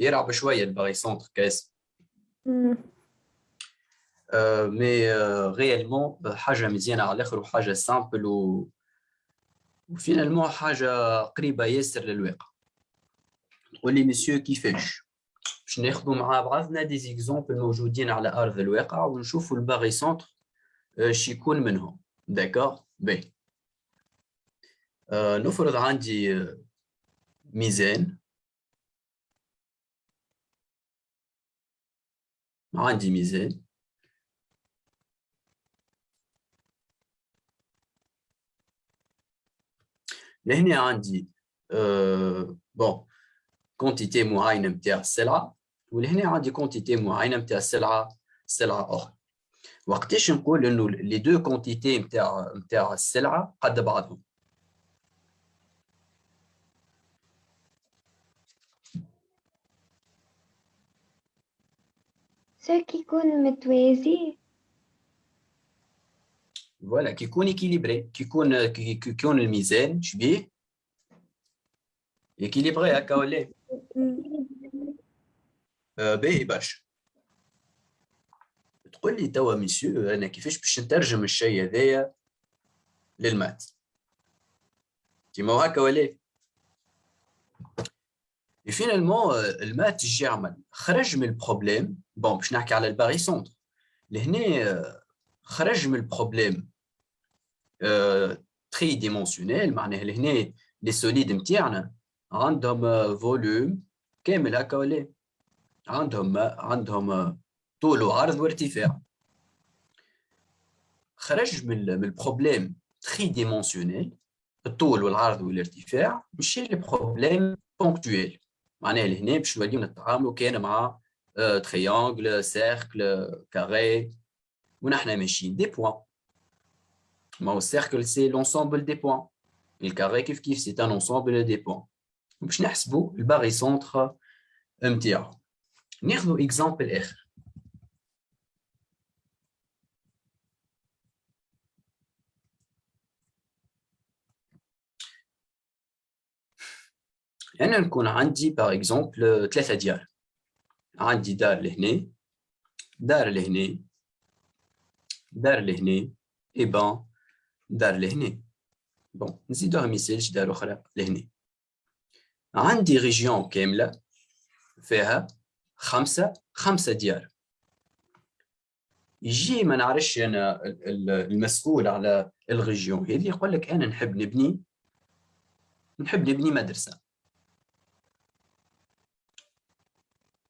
يلعب شوية ال barycentre كاس. mais réellement حاجة مزيانة على الآخر وحاجة simple و و finalement حاجة قريبة ياسر للواقع. تقول لي مسيو كيفاش باش ناخذوا مع بعضنا des exemples موجودين على أرض الواقع ونشوفوا ال barycentre اش يكون منهم. d'accord باهي آه، نفرض عندي آه، عندي ميزان لهنا عندي أه bon quantité معينه نتاع السلعه ولهنا عندي quantité معينه نتاع السلعه سلعه أخرى وقتاش نقول انه les deux quantités نتاع نتاع السلعه قد بعضهم سو كيكون متوازي voilà كي يكون équilibré كي يكون كي يكون الميزان شبيه équilibré هكا ولا باهي برشا تقول لي توا مسيو أنا كيفاش باش نترجم الشيء هذايا لل maths كيما هكا ولا finalement ال maths اش يعمل خرج من ال problème bon باش نحكي على ال barycentre. لهنا خرج من ال problème tridimensionnel معناها لهنا les solides نتاعنا عندهم volume كامل هكا ولا؟ عندهم عندهم طول وعرض وارتفاع. خرج من ال problème tridimensionnel الطول والعرض والارتفاع مشي لبروبليم بونكتويل معناها لهنا باش نوليو نتعاملوا كان مع تريانجل سيركل كاري ونحن ماشيين دي بوان ما هو السيركل سي لونسومبل دي بوان الكاري كيف كيف سي ان انسومبل دي بوان باش نحسبوا الباري سونتر نتاعو ناخذوا اكزامبل اخر انا نكون عندي باغ اكزومبل ثلاثه ديار عندي دار لهنا دار لهنا دار لهنا et ben دار لهنا bon نزيدوها مثال دار أخرى لهنا عندي région كاملة فيها خمسة خمسة ديار. يجي ما نعرفش أنا المسؤول على ال région هذه يقول لك أنا نحب نبني نحب نبني مدرسة.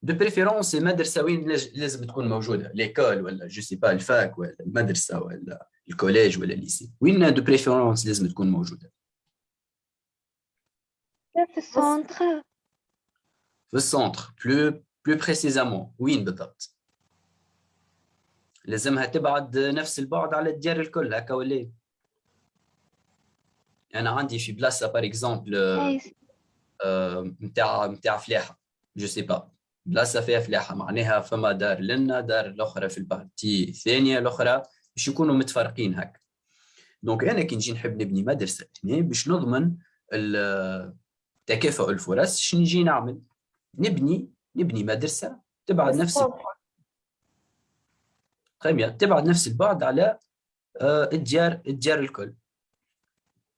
de préférence المدرسة وين لازم تكون موجوده l'école ولا je sais pas ال fac ولا المدرسة ولا ال collège ولا ال lycée وين de préférence لازم تكون موجوده في ال centre في ال centre plus plus précisément وين بالضبط لازمها تبعد نفس البعد على الديار الكل هكا ولا أنا عندي في بلاصه par exemple نتاع نتاع فلاحه je sais pas بلاصه فيها فلاحة معناها فما دار لنا دار الاخرى في ال partie الثانية الأخرى باش يكونوا متفرقين هكا. donc أنا كي نجي نحب نبني مدرسة هنا باش نضمن تكافؤ الفرص شنو نجي نعمل؟ نبني نبني مدرسة تبعد نفس البعد تبعد نفس البعد على آه، الديار الديار الكل.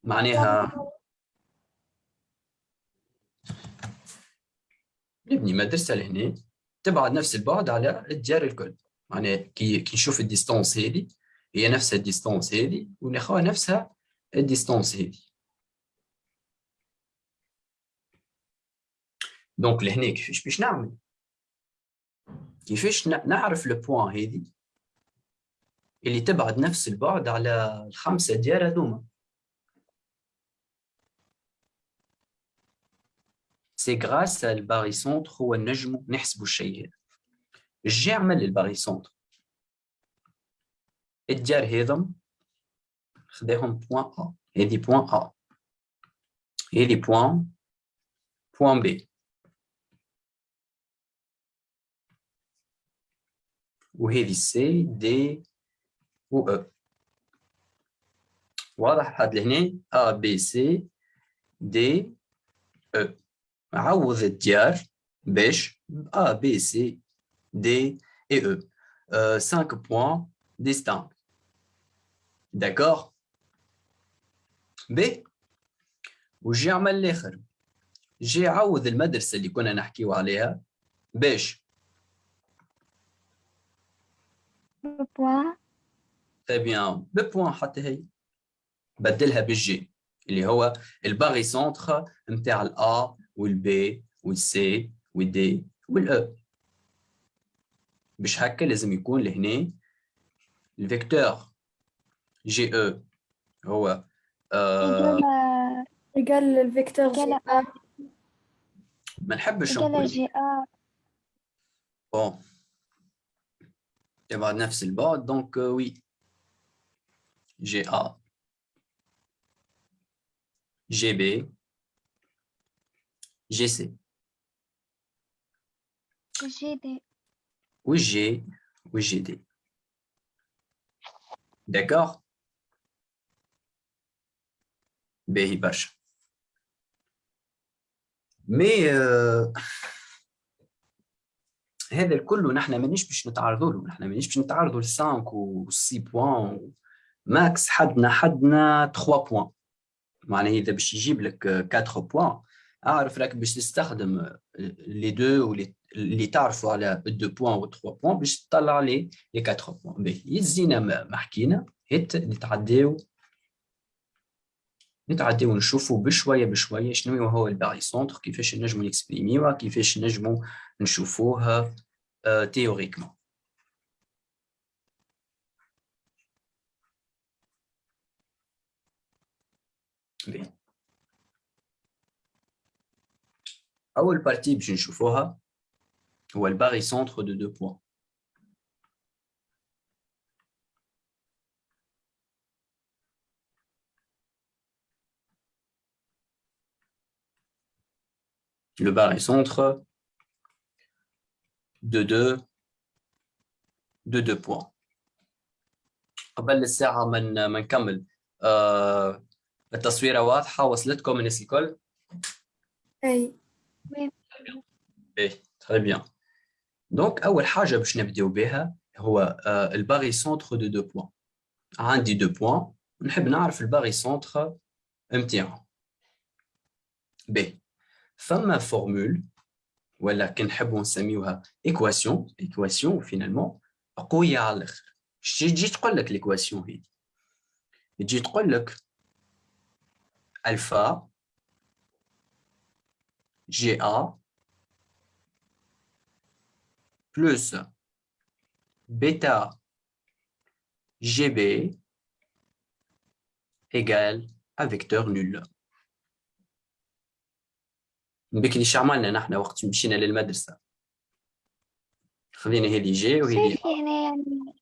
معناها نبني مدرسه لهنا تبعد نفس البعد على الديار الكل. معناها كي كي نشوف ال distance هذه هي نفسها ال distance هذه وناخذها نفسها ال distance هذه. donc لهنا كيفاش باش نعمل؟ كيفاش نعرف لو بوان هذه؟ اللي تبعد نفس البعد على الخمسة ديار هذوما. سي غراس الباريسونتر هو النجم نحسبوا الشيء هذا اش يعمل الباريسونتر الديار هذم خداهم بوان ا هذه بوان ا هذه بوان بوان بي وهذه سي دي و او واضح هاد لهنا ا بي سي دي او عوض الديار باش A, B, C, D et E. Euh, cinq points distincts. D'accord? ب وجي عمل الآخر. جي عوض المدرسة اللي كنا نحكيو عليها باش. بوان تري بيان ببوان حتى هي. بدلها بالجي اللي هو الباغي سونتر نتاع الا والبي والسي والدي والاو باش هكا لازم يكون لهنا الفيكتور جي أو هو آه ايجال الفيكتور جي ا ما نحبش نقول. جي ا بون نفس البعد دونك وي جي ا جي بي جي سي جي دي والجي والجي دي داكوغ باهي برشا مي آه، هذا الكل نحن مانيش باش نتعرضوا له نحن مانيش باش نتعرضوا ل 5 و 6 بوان ماكس حدنا حدنا 3 بوان معناها اذا باش يجيب لك 4 بوان أعرف راك باش تستخدم les deux اللي تعرفوا على 2 points و 3 points باش تطلع les les 4 points. باهي. يزينا ما حكينا هيت نتعداو نتعداو نشوفوا بشوية بشوية شنو هو ال barycentre كيفاش نجموا نكسبريميوه كيفاش نجموا نشوفوه théoriquement. باهي. اول بارتي باش نشوفوها هو الباري سونتر دو دو بوان le barycentre de deux de deux points قبل الساعة من ما نكمل آه التصويرة واضحة وصلتكم الناس الكل؟ اي ايه تري بيان دونك أول حاجة باش نبداو بها هو آه الباري سونتر دو دو بوان عندي دو بوان نحب نعرف الباري سونتر نتاعهم باهي فما فورمول ولا كنحبوا نسميوها ايكواسيون ايكواسيون فينالمون قويه على الاخر اش تجي تقول لك ليكواسيون هذه تجي تقول لك الفا جي ا بلس بيتا جي بي égale un vecteur nul بكري ايش عملنا نحن وقت مشينا للمدرسة خذينا هذه جي وهذه شايف هنا يعني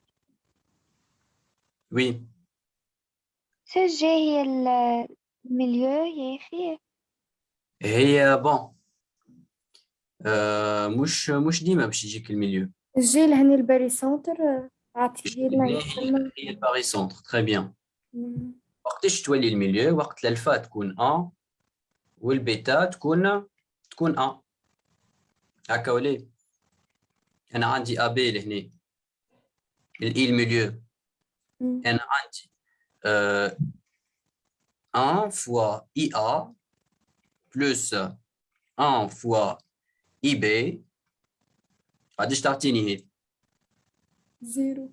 وي شو جي هي ال- الميليو يا أخي هي بون آه مش مش ديما باش يجيك الميليو. الجيل هني الباري سونتر عطيه لنا هي الباري سونتر تري بيان. وقتاش تولي الميليو؟ وقت الألفا تكون 1 والبيتا تكون تكون 1 هكا ولا؟ أنا عندي أ بي لهنا. الاي الميليو. أنا عندي آه 1 فوا اي أ بلس 1 فوا اي بي غاديش تعطيني هي زيرو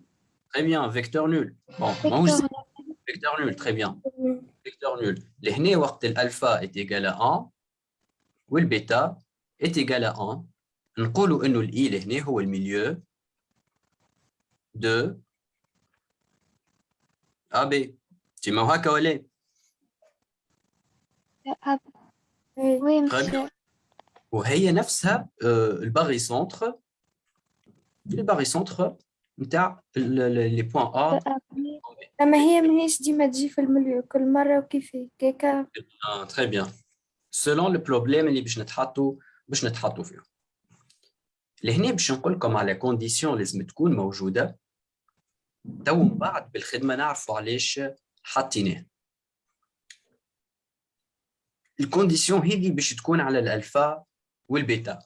تري بيان فيكتور نول بون ماهوش فيكتور فيكتور نول تري بيان مم. فيكتور نول لهنا وقت الالفا est égal à 1 والبيتا est égal à 1 نقولوا انه الاي لهنا هو الميليو دو ا بي تيما هكا ولا أب اي وي Très مسيو وهي نفسها الباغي سونتر ال barycentre نتاع les points A اما هي ماهيش ديما تجي في ال milieu كل مرة وكيف هكاكا آه très bien selon ال problème اللي باش نتحطوا باش نتحطوا فيهم لهنا باش نقول لكم على condition لازم تكون موجودة. تو من بعد بالخدمة نعرفوا علاش حطيناه. ال condition هذه باش تكون على الألفا وال bêta.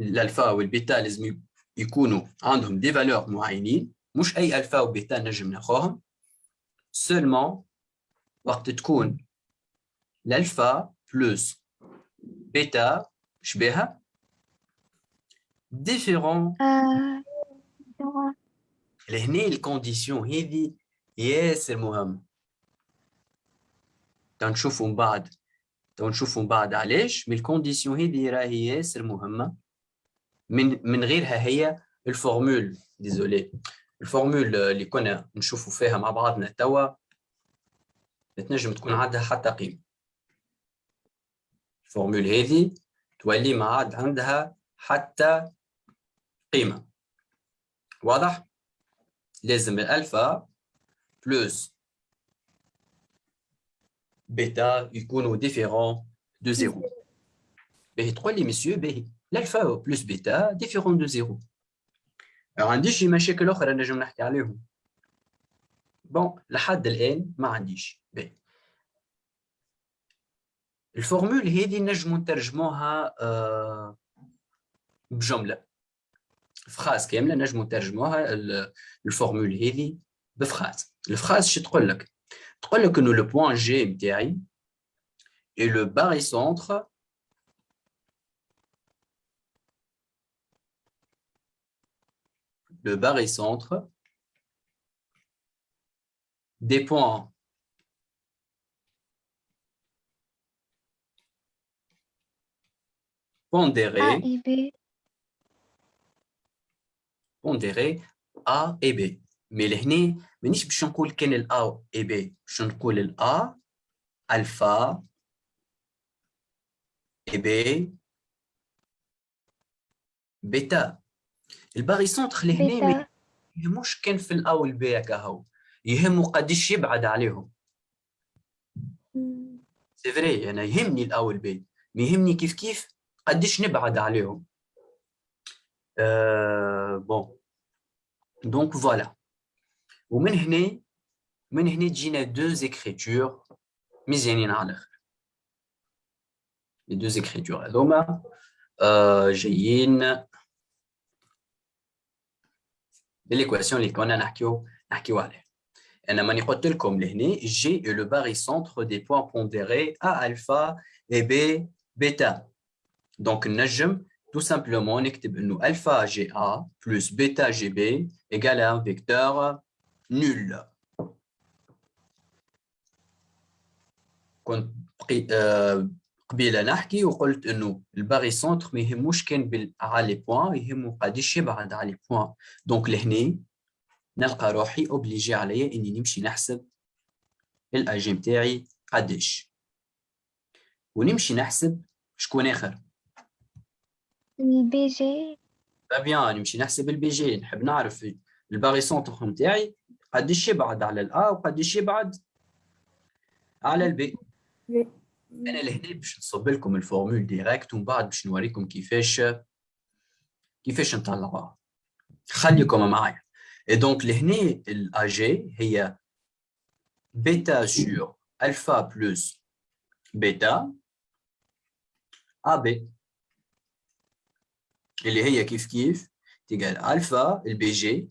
ال alpha وال bêta لازم يكونوا عندهم des valeurs معينين مش أي alpha و bêta نجم ناخوهم. seulement وقت تكون ال alpha plus bêta شبيها différent لهنا ال condition هذه ياسر مهم تنشوفوا من بعد. تنشوفوا من بعد علاش؟ من ال condition هذه راهي ياسر مهمة. من من غيرها هي ال formule désolé. ال formule اللي كنا نشوفوا فيها مع بعضنا توا تنجم تكون عندها حتى قيمة. ال formule هذه تولي ما عاد عندها حتى قيمة. واضح؟ لازم الألفا بلس بيتا يكونوا ديفيرون دو زيرو باهي تقول لي مسيو باهي الالفا بلس بيتا ديفيرون دو زيرو ما عنديش شي مشاكل اخرى نجم نحكي عليهم بون لحد الان ما عنديش باهي الفورمول هذه نجمو نترجموها آه بجمله فراس كامله نجمو نترجموها الفورمول هذه بفراس الفراس شو تقول لك Que le point G MTI et le barycentre le barycentre des points. Pondérés A. Pondérés A et B. mais لهنا مانيش باش نقول كان ال A et B باش نقول ال A alpha et B bêta. ال barycentre لهنا ما يهموش كان في ال A وال B هكا هو يهمو قديش يبعد عليهم. c'est vrai أنا يهمني ال A وال B ما يهمني كيف كيف قديش نبعد عليهم. أه bon donc voilà ومن هنا من هنا تجينا دو زيكريتور مزيانين على الاخر لي دو زيكريتور هذوما آه، جايين بالايكواسيون اللي كنا نحكيو نحكيو عليها انا ماني قلت لكم لهنا جي est le barycentre des points pondérés A alpha et B bêta donc نجم tout simplement نكتب انه alpha GA plus bêta GB égale à un vecteur nul. كنت آه، قبيلة نحكي وقلت إنه ال barycentre ما يهموش كان على les points يهمو قداش يبعد على les points. donc لهنا نلقى روحي obligé عليا إني نمشي نحسب ال AG نتاعي قداش ونمشي نحسب شكون آخر. ال BG. bien نمشي نحسب ال BG. نحب نعرف ال barycentre نتاعي قداش يبعد على ال A وقداش يبعد على ال B. B. أنا لهنا باش نصب لكم ال formule directe ومن بعد باش نوريكم كيفاش كيفاش نطلعوها. خليكم معايا. et donc لهنا ال AG هي bêta sur alpha plus bêta AB اللي هي كيف كيف؟ تيجال الفا البي جي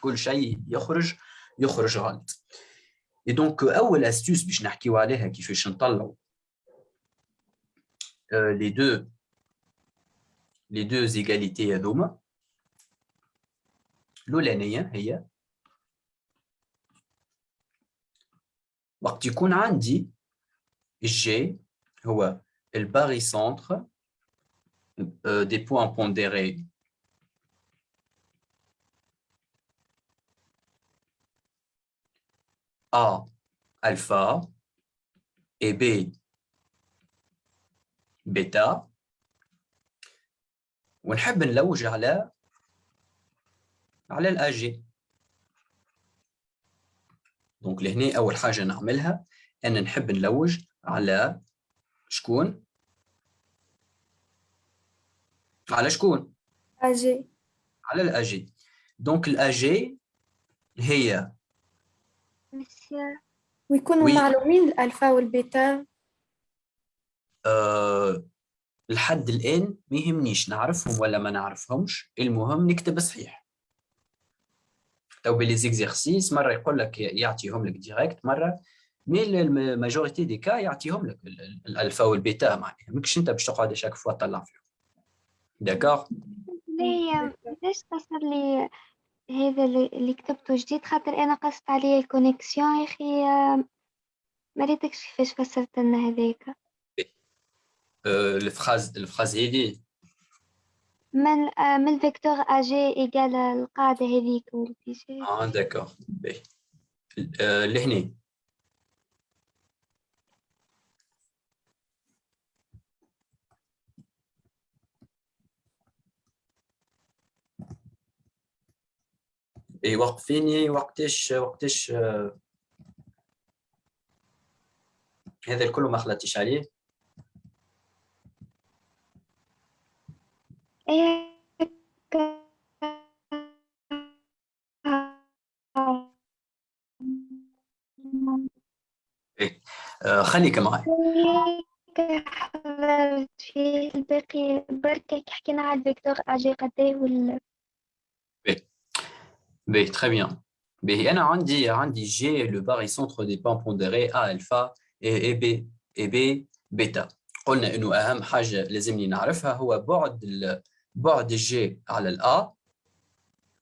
كل شيء يخرج يخرج غلط اي دونك اول استيوس باش نحكيو عليها كيفاش نطلعوا لي دو لي دو زيغاليتي هذوما الاولانيه هي وقت يكون عندي جي هو الباري سنتر euh, des points A alpha et B bêta. ونحب نلوج على على الاجي دونك لهنا أول حاجة نعملها أن نحب نلوج على شكون؟ على شكون؟ أجي على الاجي donc ال AG هي ويكونوا oui. معلومين ال alpha وال bêta. أه لحد الآن ما يهمنيش نعرفهم ولا ما نعرفهمش. المهم نكتب صحيح. توا ب les exercices مرة يقول لك يعطيهم لك directe مرة mais la majorité des cas يعطيهم لك ال- ال- ال alpha وال bêta معناها. ماكش أنت باش تقعد chaque fois تطلع فيهم. داكوغ ليه ليش قصر لي هذا اللي كتبته جديد خاطر أنا قصت عليه الكونيكسيون يا أخي آه، ما ريتكش كيفاش فسرت لنا هذاك. الفراز الفراز هذه من آه، من الفيكتور أجي ايجال القاعدة هذيك آه داكوغ باهي أه لهنا إي وقفيني وقتاش وقتاش آه، هذا الكل ما خلطتش عليه؟ إيه آه، خليك معي حضرت فيه الباقي بركة حكينا على الفيكتور أجي قديه وال باهي تري بيان باهي انا عندي عندي جي لو باري سونتر دي بان بونديري ا الفا اي بي اي بي بيتا قلنا انه اهم حاجه لازمني نعرفها هو بعد ال- بعد الجي على الا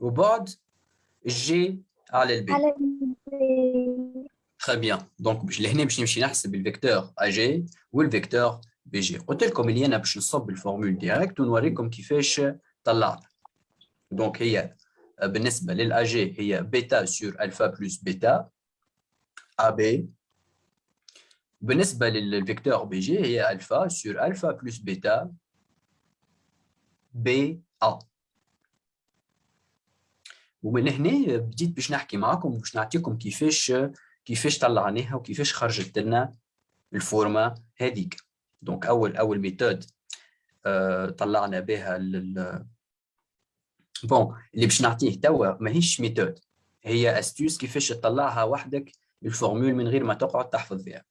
وبعد الجي على البي على ال- تري بيان دونك باش لهنا باش نمشي نحسب الفيكتور ا جي والفيكتور بي جي قلت لكم اللي انا باش نصب الفورمول ديريكت ونوريكم كيفاش طلعنا دونك هي بالنسبة لل AG هي bêta sur alpha plus bêta AB بالنسبة لل vecteur BG هي alpha sur alpha plus bêta BA ومن هنا بديت باش نحكي معكم باش نعطيكم كيفاش كيفاش طلعناها وكيفاش خرجت لنا ال forme هذيك. donc اول أول méthode آه، طلعنا بها bon اللي باش نعطيه توا ماهيش méthode هي astuce كيفاش تطلعها وحدك ال formule من غير ما تقعد تحفظ فيها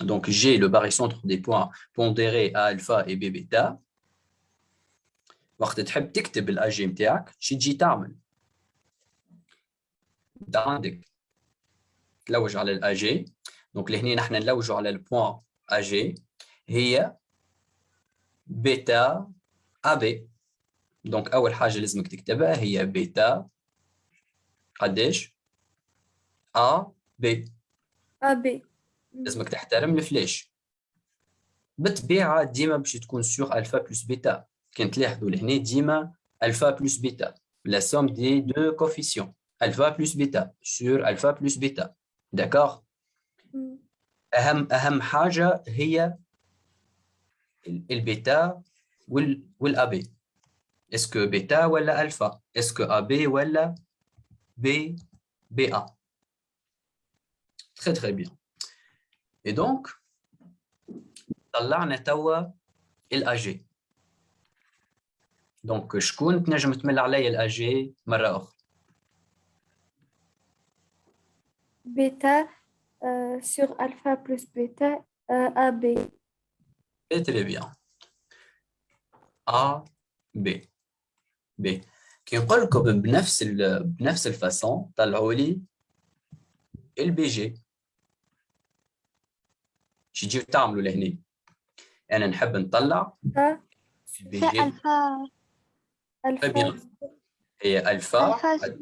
donc G le barycentre des points pondérés A alpha et B bêta وقت تحب تكتب ال AG نتاعك شي تجي تعمل عندك تلوج على الاي جي دونك لهنا نحن نلوجوا على ال point AG هي bêta AB donc أول حاجة لازمك تكتبها هي بيتا. قداش AB. AB لازمك تحترم ال flèche بالطبيعه ديما باش تكون sur alpha plus bêta. كان تلاحظوا لهنا ديما alpha plus bêta. La somme des deux coefficients alpha plus bêta. Sur alpha plus bêta. d'accord أهم أهم حاجة هي ال- البيتا وال والابي اسكو بيتا ولا الفا اسكو ابي ولا بي بي ا تري تري بيان اي دونك طلعنا توا الاجي دونك شكون تنجم تمل عليا الاجي مره اخرى بيتا سور الفا بلس بيتا ابي Très très bien. A B B كي نقول لكم بنفس ال... بنفس الفاسون طلعوا لي البي جي شي تجيو تعملوا لهنا انا نحب نطلع البي في جي الفا Très bien. الفا هي الفا الفا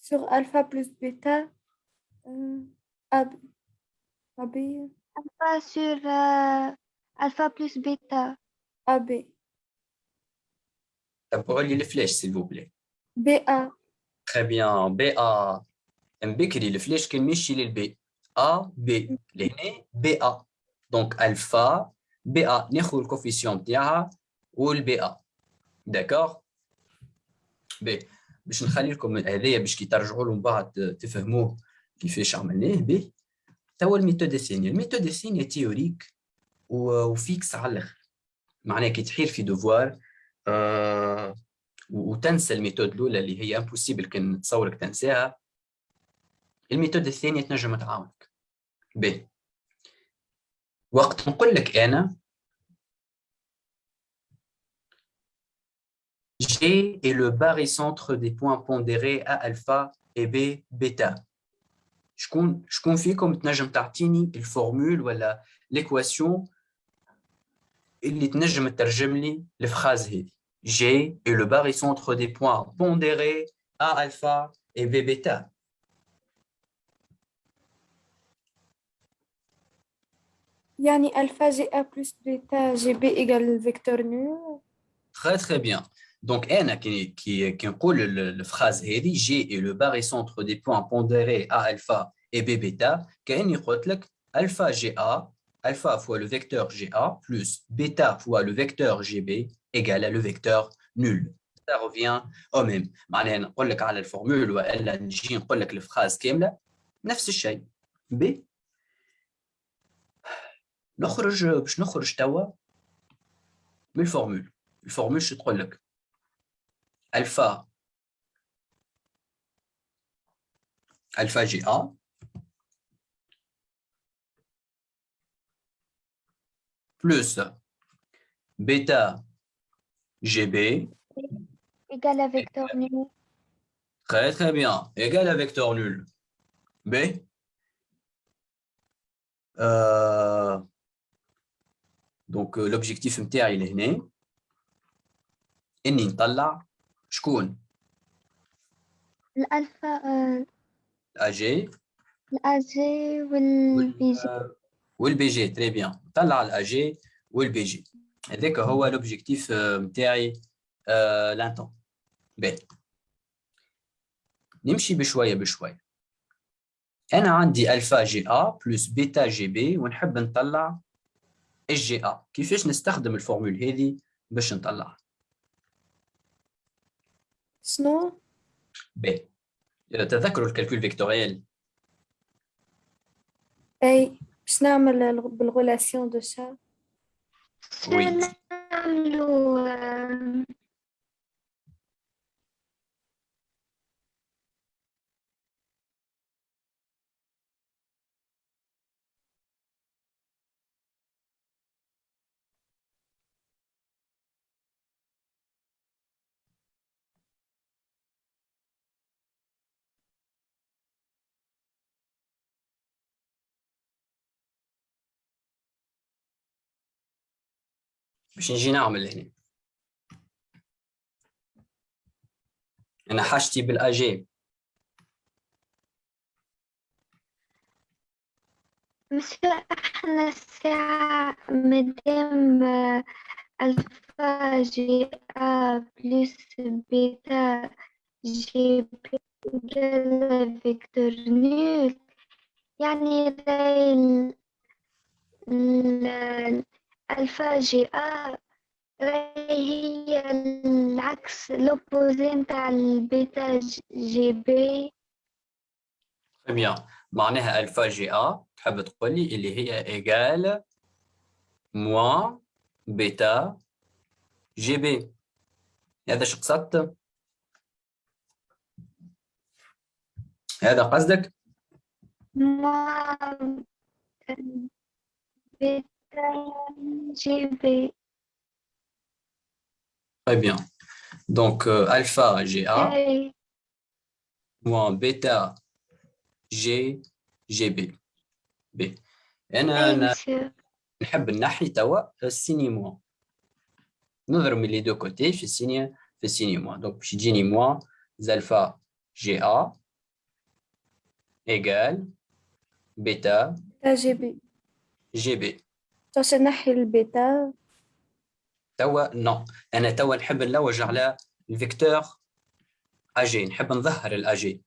سور الفا بلس بيتا ابي ابي الفا سور آه، الفا بلس بيتا ابي لي ال flèche s'il vous plaît BA très bien BA من بكري ال flèche كان ماشي لل B AB لهنا BA donc alpha BA ناخذ ال coefficient نتاعها وال BA d'accord باهي باش نخلي لكم هذايا باش كي ترجعوا له من بعد تفهموه كيفاش عملناه به توا ال méthode الثانية ال méthode الثانية théorique و fixe على الآخر معناها كي تحير في devoir وتنسى ال méthode الأولى اللي هي impossible كان تصورك تنساها. ال méthode الثانية تنجم تعاونك. ب. وقت نقول لك أنا G est le barycentre des points pondérés A alpha et B bêta. شكون شكون فيكم تنجم تعطيني الفورمول ولا l'équation اللي تنجم تترجم لي الفراز هذه G est le barycentre des points pondérés A alpha et B bêta. يعني alpha GA plus bêta GB égale le vecteur nul Très très bien. Donc, N qui, qui, qui la phrase G est le barycentre des points pondérés A alpha et B bêta. N alpha GA, alpha fois le vecteur GA plus bêta fois le vecteur GB égale à le vecteur nul. Ça revient au même. معناها نقول لك على الفورمول والا نجي نقول لك الفراز كامله نفس الشيء. B نخرج باش نخرج توا من الفورمول. الفورمول شو تقول لك؟ alpha alpha GA plus bêta GB égale à vecteur nul. Très très bien, égal à vecteur nul. B euh, donc l'objectif MTA il est né. اني نطلع شكون؟ الألفا الأجي الأجي والبي جي والبي جي تري بيان نطلع الأجي والبي جي هذاك هو l'objectif نتاعي لانتون. باهي نمشي بشوية بشوية. أنا عندي alpha GA plus bêta GB ونحب نطلع اس جي ا كيفاش نستخدم ال formule هذه باش نطلعها؟ شنو؟ ب تذكروا ال calcul vectoriel. أي. باش نعمل بالغولاسيون دو شا وي نعملو باش نجي نعمل هنا. أنا حاجتي بال AG مش إحنا الساعة مادام alpha GA plus bêta GB vecteur nul يعني ال alpha GA هي العكس l'opposé نتاع ال bêta GB bien معناها alpha GA تحب تقول لي اللي هي égal moins bêta GB هذا شو قصدت؟ هذا قصدك؟ موان بيتا جي بي Très bien. Donc, euh, alpha GA اي moins bêta G GB. B. أنا اي أنا مسيو نحب نحي توا السيني موان. نضرب من لي دو كوتي في السيني في السيني موان. دونك باش يجيني موان زالفا جي A égal bêta تا جي بي GB. باش نحي البيتا؟ توا non. أنا توا نحب نلوج على ال vecteur AG نحب نظهر ال AG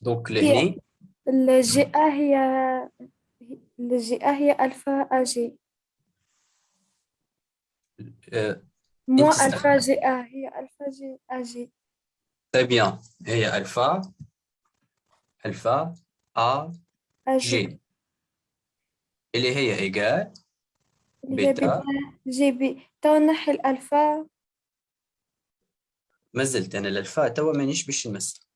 donc لهني ال GA هي ال GA هي alpha AG تستخدم. ألفا جي أ هي ألفا جي أ جي. Très bien. هي alpha. alpha A AG. اللي هي هي bêta. GB توا نحي الألفا. ما زلت أنا الألفا توا مانيش باش نمس.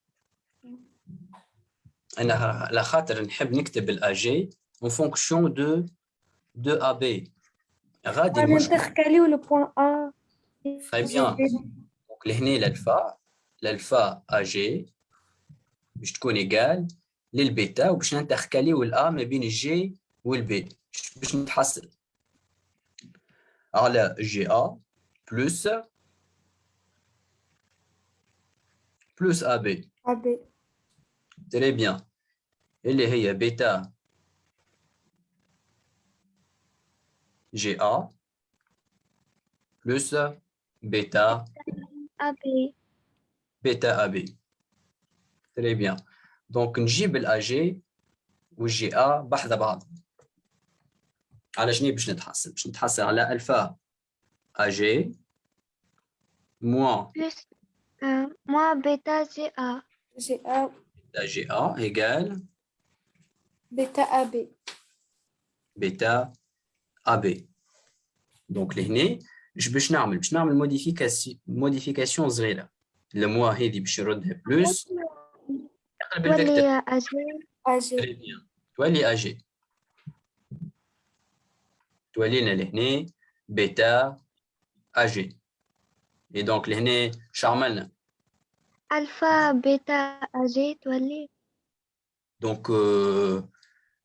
أنا على خاطر نحب نكتب ال AG en fonction de de AB غادي أنا المشكل ن intercalيو le point A Très bien. donc لهنا ال alpha. AG باش تكون égal لل bêta وباش ن intercalيو ال A ما بين الجي والبي باش نتحصل على جي ا بلس بلس ا بي أبي تري بيان اللي هي بيتا جي ا بلس بيتا أبي بيتا ا بي تري بيان دونك نجيب الا جي والجي ا بحذا بعض على شنو باش نتحصل باش نتحصل على الفا ا جي موان بلس آه، موا بيتا جي أ جي أ لا جي ا ايجال بيتا أبي بيتا ا بي دونك لهنا اش باش نعمل باش نعمل موديفيكاسيون موديفيكاسيون صغيره الموا هذه باش نردها بلس نقلب الفيكتور تولي أجي أ جي تري بيان تولي اجي تولينا لهنا بيتا اجي اي دونك لهنا شو عملنا ألفا بيتا أجي تولي دونك آه،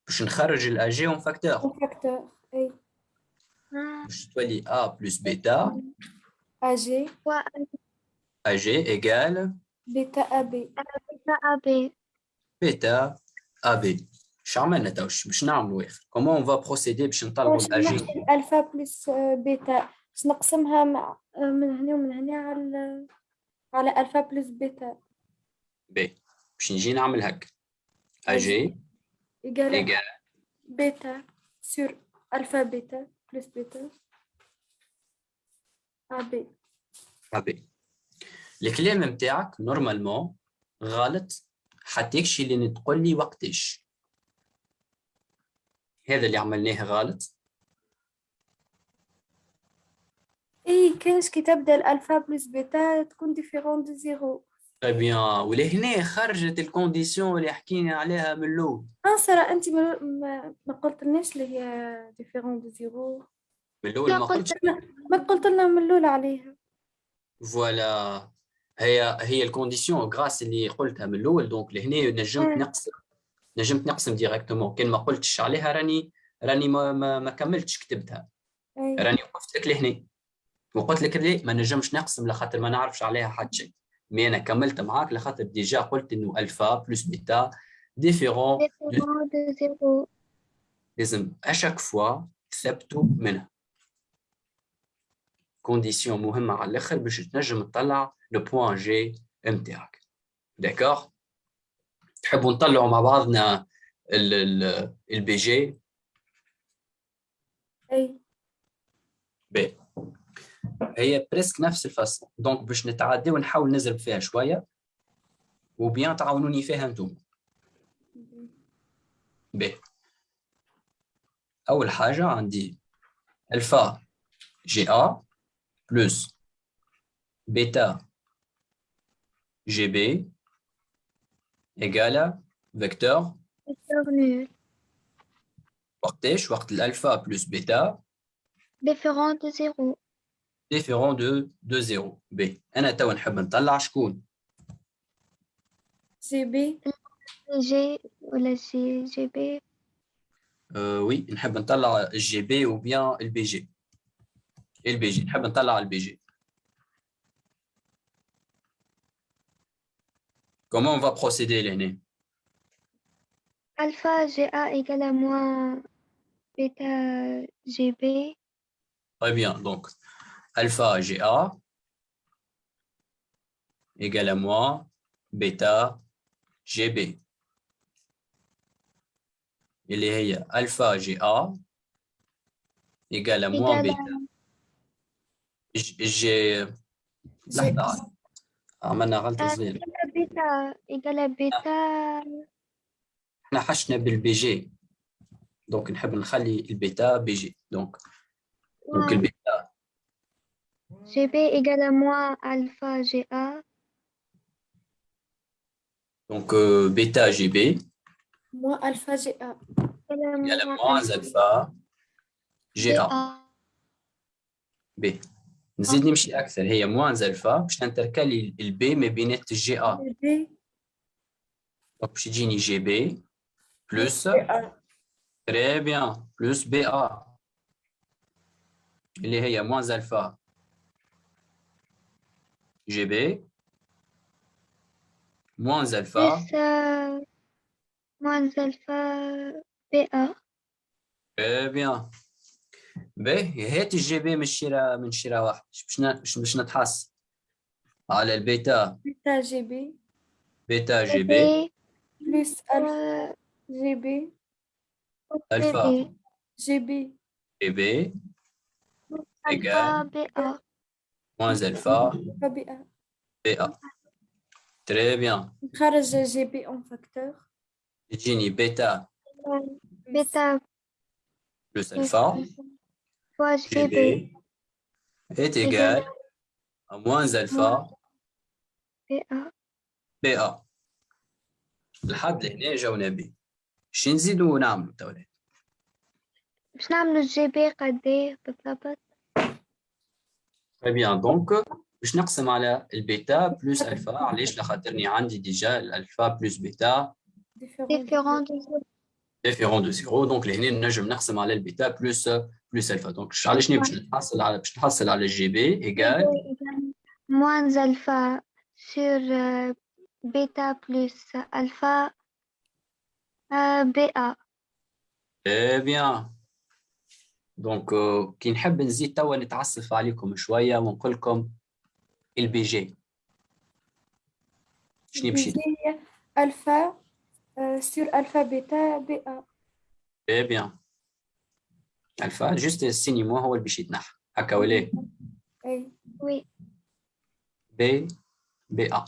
باش نخرج الاجي اون فاكتور فاكتور أي آه، باش تولي ا بلس بيتا أ جي و اجي ايجال بيتا أبي بيتا أبي بيتا ا شو عملنا تو شو باش نعملوا أخي comment on va procéder باش نطلعوا واش ال AG نحكي ال alpha plus آه، بيتا. باش نقسمها مع آه، من هنا ومن هنا على على alpha plus bêta. بي. باش نجي نعمل هك AG. égal. bêta. sur alpha bêta plus bêta. AB AB الكلام نتاعك normalement غلط. حتى يكشي اللي تقول لي وقتاش. هذا اللي عملناه غلط. إي كانش كي تبدا ال alpha plus bêta تكون différent de zéro. très bien. ولهنا خرجت ال condition اللي حكينا عليها من الأول. آه سارة أنت ما, ما, ما قلت لناش اللي هي différent de zéro. من الأول لا ما قلت قلتش ما قلت لنا من الأول عليها. voilà. هي هي ال condition grâce اللي قلتها من الأول. donc لهنا نجمت مم. نجمت نقسم directement كان ما قلتش عليها راني راني ما, ما, ما كملتش كتبتها. أي. راني وقفت لك لهنا. وقلت لك ليه؟ ما نجمش نقسم لخاطر ما نعرفش عليها حتى شيء. mais أنا كملت معاك لخاطر déjà قلت إنه alpha plus bêta différent de لازم à chaque fois تثبتوا منها. condition مهمة على الأخر باش تنجم تطلع le point G نتاعك d'accord تحبوا نطلعوا مع بعضنا ال BG؟ أي. بي. هي presque نفس الفصل. donc باش نتعدي ونحاول نزرب فيها شوية. ou bien تعاونوني فيها أنتم. بي. أول حاجة عندي alpha GA plus bêta GB ايجالا فيكتور فيكتور نول وقتاش وقت الالفا بلس بيتا ديفيرون دو زيرو ديفيرون دو دو زيرو بي انا توا نحب نطلع شكون جي بي جي ولا جي جي بي أه وي نحب نطلع الجي بي وبيان البي جي البي جي نحب نطلع البي جي Comment on va procéder, l'aîné Alpha GA égale à moins bêta GB. Très bien, donc alpha GA égale à moins bêta GB. Il est alpha GA égale à moins bêta. J'ai... آه، bêta égale à bêta إحنا حاشتنا بال BG donc نحب نخلي ال bêta BG donc donc ال bêta. جي بي إيجالا موا ألفا جي أ. دونك euh, بيتا جي بي. موا ألفا جي أ. يلا موان ألفا جي أ. بي. نزيد نمشي اكثر هي موان الفا باش ننتركالي البي ما بينات الجي ا بي دونك باش يجيني جي بي بلس جي أ تري بيان بلس بي ا اللي هي موان الفا جي بي موان الفا بلس موان ألفا بي أ تري بيان باهي هات ال GB من شيرة من شيرة واحد. باش ن- باش باش نتحصل على ال bêta. bêta GB. bêta GB. plus alpha GB. alpha. GB. GB. alpha BA. BA. Très bien. نخرج GB en facteur. يجيني bêta. bêta. plus alpha. فوا جي جي بي بي est égal à moins alpha بي أ بي ا لحد لهنا جاونا بي شي نزيدو نعملو تولي باش نعملو جي بي قديه بالضبط تري بيان دونك باش نقسم على البيتا بلس الفا علاش لخاطرني عندي ديجا الالفا بلس بيتا ديفيرون دو ديفيرون دو زيرو دونك لهنا نجم نقسم على البيتا بلس بلس الفا دونك علاش باش نحصل على باش نحصل على الجي بي ايكال moins alpha sur euh, bêta plus alpha euh, BA. تري بيان دونك آه، كي نحب نزيد توا نتعسف عليكم شويه ونقول لكم البي جي شنو يمشي هي آه، سور ألفا بيتا بي أ تري بيان الفا جوست السيني مو هو اللي باش يتنحى هكا ولا أي Oui, B BA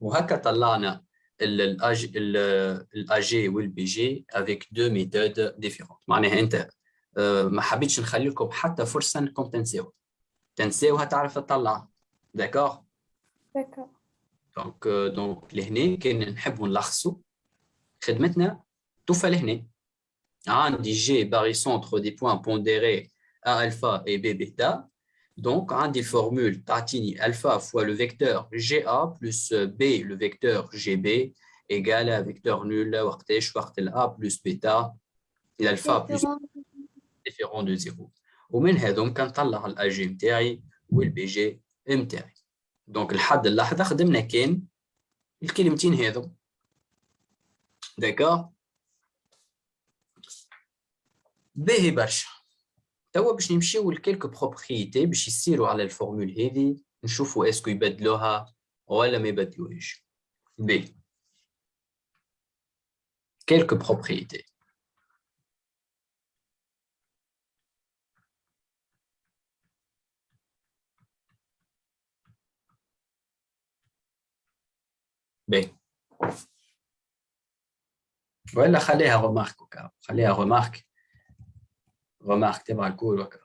وهكا طلعنا ال AG وال BG avec deux méthodes différentes معناها انت ما حبيتش نخلي لكم حتى فرصه انكم تنساو تنساوها تعرف تطلع داكور داكور دونك دونك لهنا كان نحبوا نلخصوا خدمتنا توفى لهنا عندي جي باغي سونتر دي بوان بونديري ا الفا اي بي بيتا دونك عندي الفورمول تعطيني الفا فوا لو فيكتور جي ا بلس بي لو فيكتور جي بي ايغال فيكتور نول وقتاش وقت الا بلس بيتا الالفا بلس différent. ديفيرون دو زيرو ومن هذوم كنطلع الاي جي نتاعي والبي جي نتاعي دونك لحد اللحظة خدمنا كان الكلمتين هذو d'accord باهي برشا. توا باش نمشيو ل quelques propriétés باش يصيروا على ال formule هذه نشوفوا est-ce que يبدلوها ولا ما يبدلوهاش. بي quelques propriétés. بي. ولا خليها remarque وكا خليها remarque remarque تبع الكل وكا.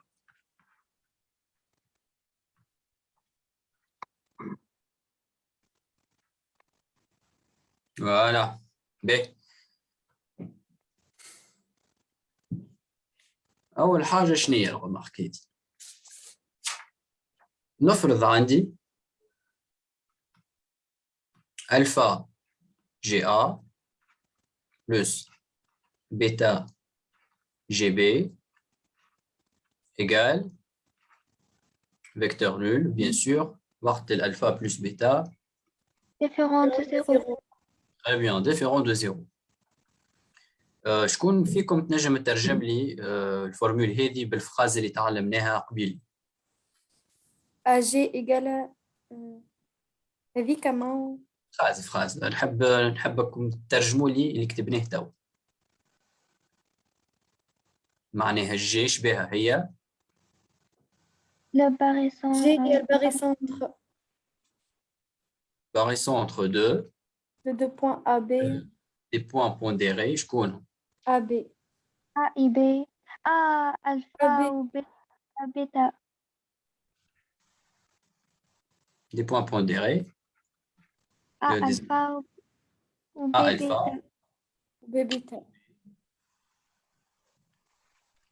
Voilà. بي. أول حاجة شنو هي ال remarque نفرض عندي ألفا جي A plus bêta GB égale vecteur nul, bien sûr, وقت الألفا plus bêta, Différent de zéro. très bien, différent de zéro. آه، شكون فيكم تنجم تترجم لي آه، الفورمول هذه بالفراز اللي تعلمناها قبيل أ جي إيجال هذيك كمان فراز فراز نحب نحبكم تترجموا لي اللي كتبناه تو معناها الجي شبيها هي Le barycentre. G هي الباغيسونتر barycentre de de deux points AB des points pondérés شكون AB A I B A A, alpha B. ou bêta bêta des points pondérés A Le dés- alpha ou- ou B A alpha. bêta B بيتا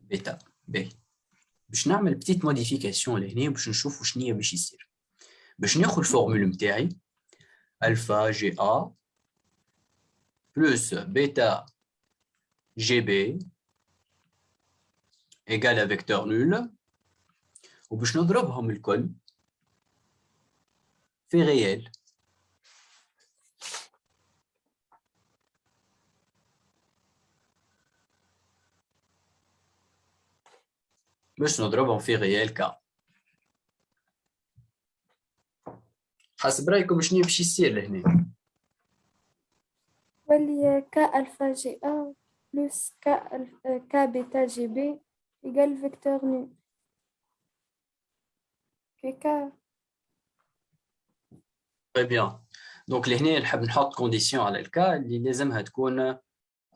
بيتا ب باش نعمل بتيت موديفيكاسيون لهنا باش نشوف شنو هي باش يصير باش ناخذ الفورمول نتاعي الفا جي ا بلس بيتا جي بي ايغال فيكتور نول وباش نضربهم الكل في ريال باش نضربهم في ريال كا حسب رايكم شنو باش يصير لهنا واللي ك الفا جي ا بلس ك الف- ك بيتا جي بي يقال فيكتور نو كي ك Très bien. Donc, لهنا نحب نحط كونديسيون على الكا اللي لازمها تكون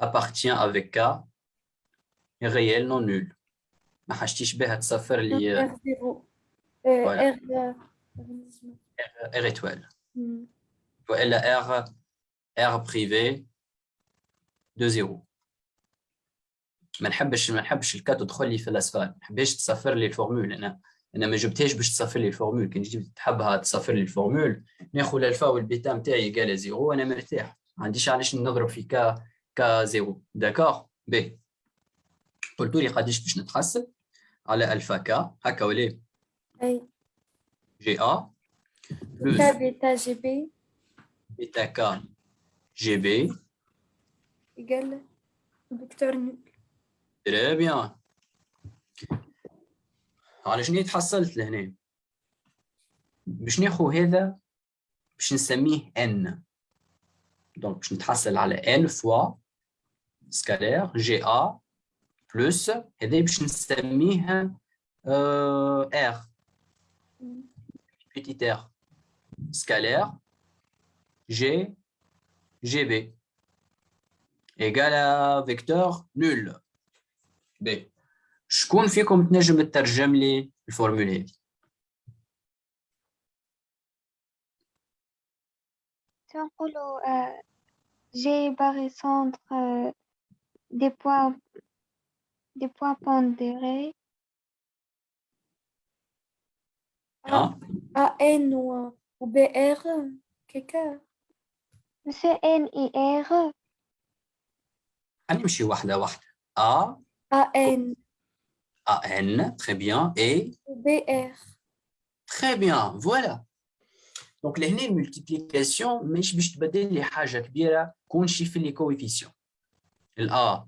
appartient avec K réel non nul. ما حاجتيش بها تصفر لي ار zéro. R. والا R R privé de 0. ما نحبش ما نحبش ال k تدخل لي في الأسفل. ما نحبش تصفر لي ال formule. أنا أنا ما جبتهاش باش تصفر لي ال formule. كي جبت تحبها تصفر لي الفورمول ناخذ ال alpha وال bêta نتاعي égale zéro وأنا مرتاح. ما عنديش علاش نضرب في k k zéro. d'accord بي قلت لي قداش باش نتحسب؟ على ألفا كا. هكا ولا أي. جي ا ك بلس بيتا جي بي. بيتا كا. جي بي يقال فيكتور تري بيان على شنو تحصلت لهنا؟ باش ناخذ هذا؟ باش نسميه ان دونك باش نتحصل على ان فوا سكالير جي ا بلس هذا باش نسميه ار بيتيت ار سكالير جي جي بي ايغال فيكتور نول بي شكون فيكم تنجم تترجم لي الفورمول هذه تنقولوا آه، G barycentre euh, des points des points pondérés ها ا ان و بي ار كيكا Monsieur N I R نمشي واحده واحده ا ا ان ا ان très bien et و بي ار très bien voilà دونك لهنا الملتيبليكاسيون مش باش تبدل لي حاجه كبيره كون شي في لي كويفيسيون الا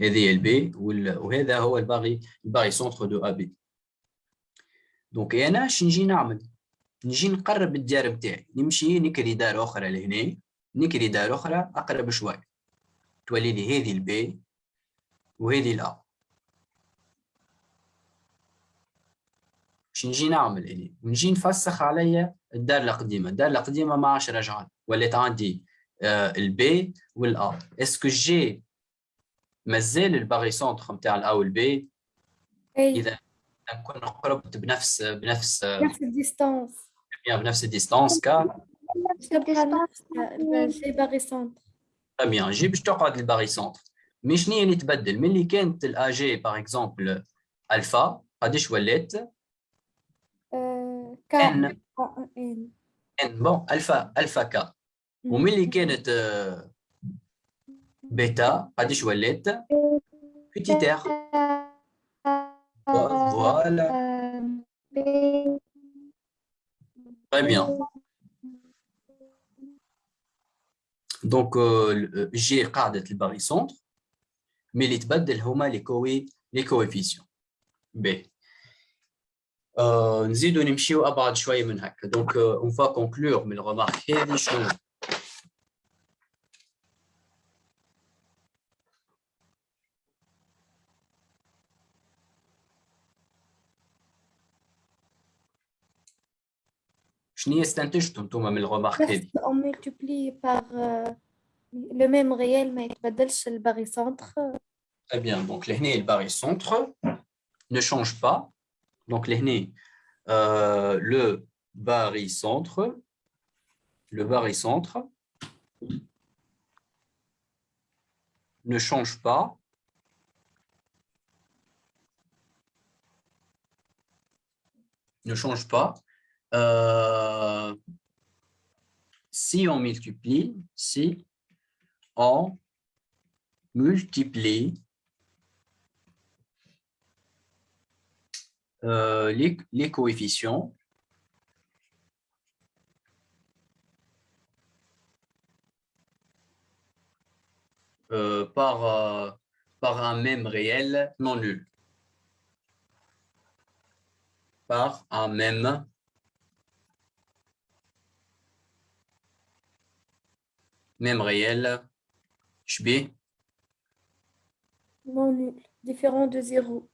هذه ال B وهذا هو ال bary ال barycentre de A B donc أنا اش نجي نعمل نجي نقرب الدار بتاعي نمشي نكري دار أخرى لهنا نكري دار أخرى اقرب شوي تولي لي هذه ال B وهذه ال A باش نجي نعمل هنا ونجي نفسخ عليا الدار القديمه الدار القديمه ما عادش رجعت ولات عندي ال B وال A est-ce que G مازال ال barycentre نتاع ال A وال B إي إذا نكون قربت بنفس بنفس نفس ال distance. بنفس ال distance K. نفس G barycentre bien, G باش تقعد ال barycentre mais شنو هي اللي تبدل ملي كانت ال AG par exemple alpha قداش ولات ك ان ان ان بون الفا الفا كا وملي كانت آه، بيتا قداش ولات بيتيت ار فوالا B Très bien. Donc, euh, le- j'ai قاعدة الباريسونتر mais اللي تبدل هما les كوي les coefficients. B. Euh, نزيدو نمشيو ابعد شويه من هكا دونك اون فوا كونكلور من الرمارك هذه شنو شنو هي استنتجتوا انتم من الرمارك هذه نفس on multiplie par euh, le même réel ما يتبدلش الباريسونتر Très bien. Donc, l'aîné, le barycentre ne change pas. Donc, l'aîné, euh, le barycentre, le barycentre ne change pas. Ne change pas. Euh, si on multiplie, si on multiplie euh, les, coefficients euh, par, par un même réel non nul. Par un même même réel شبيه non nul différent de zéro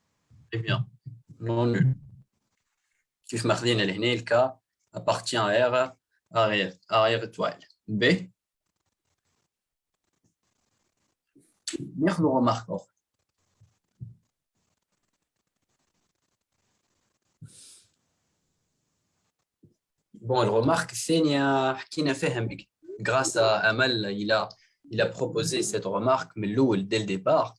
Très bien. Non nul. كيف ما خدينا لهنا الكا appartient à R arrière, arrière étoile. B. ناخذ remarque أخرى. Bon, الرمارك الثانية حكينا فيها بك. Grâce à Amal, il a, il a proposé cette remarque من الأول dès le départ.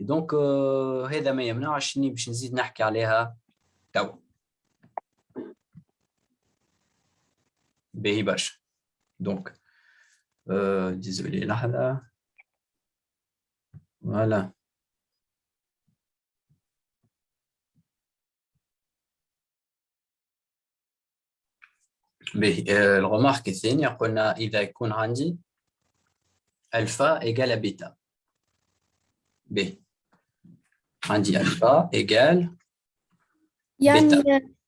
Et donc euh, هذا ما يمنعش اني باش نزيد نحكي عليها توا باهي برشا دونك euh, désolé لحظة فوالا باهي آه، ال remarque الثانية قلنا إذا يكون عندي alpha égale bêta باهي عندي alpha égale يعني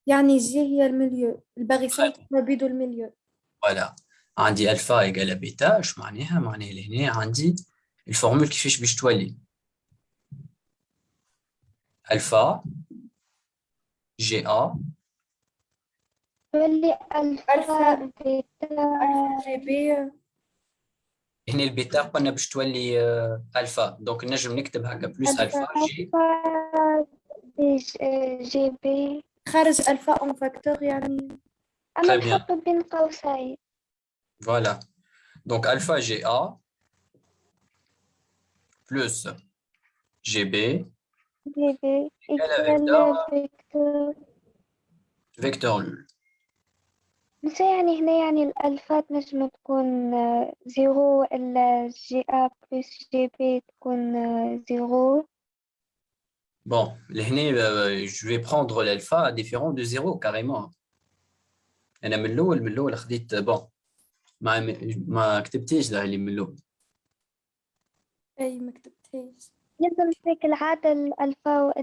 يعني G هي ال milieu ال barycentre ما بيدو ال milieu voilà عندي alpha égale bêta اش معناها معناها لهنا عندي ال formule كيفاش باش تولي الفا GA تولي alpha alpha. bêta GB هنا البيتا قلنا باش تولي آه، alpha. Donc نجم نكتب هكا plus alpha G GB. خارج alpha en facteur يعني. bien. نحط بين قوسين. voilà donc alpha GA plus GB. GB. vecteur. vecteur بس يعني هنا يعني الألفات نجم تكون آه، zéro إلا GA plus GB تكون آه، zéro Bon, لهنا euh, je vais prendre l'alpha différent de 0 carrément. أنا من الأول من الأول خديت bon ما ما كتبتيش ده اللي من الأول. إي ما كتبتهاش لازم هيك العادة ال alpha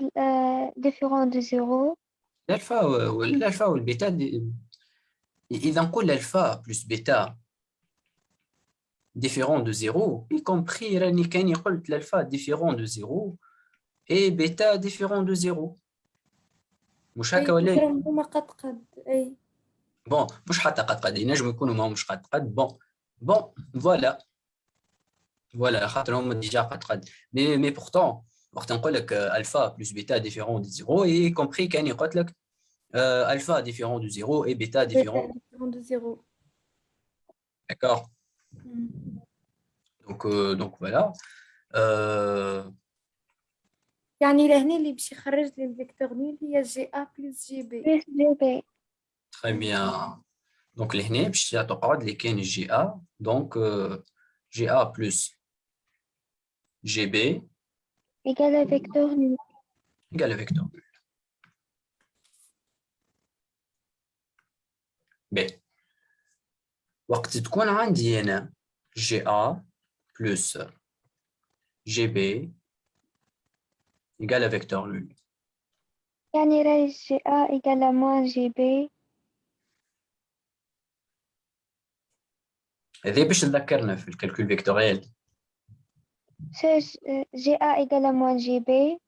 différent de zéro ال alpha وال alpha وال bêta dif... إذا نقول الألفا بلس بيتا différent de 0 y compris راني كاني قلت الألفا différent de 0 et بيتا différent de 0 مش هكا ولا إيه؟ أي هما قد قد اي بون مش حتى قد قد ينجم يكونوا ما مش قد قد بون بون فوالا فوالا خاطر هما ديجا قد قد مي مي بورتون وقت نقول لك آه، الفا بلس بيتا ديفيرون دو زيرو اي كومبري كاني قلت لك euh, alpha différent de 0 et bêta différent, de 0. D'accord donc, euh, donc voilà. Euh... Très bien. Donc, l'hné, je vais lesquels GA. Donc, euh, GA plus GB. Égal à vecteur nul. Égal à vecteur nul. باهي وقت تكون عندي أنا جي ا بلس جي بي égale à vecteur nul يعني راي جي A égale à moins جي B. هذا باش تذكرنا في الكالكول فيكتوريال جي A égale à moins جي B.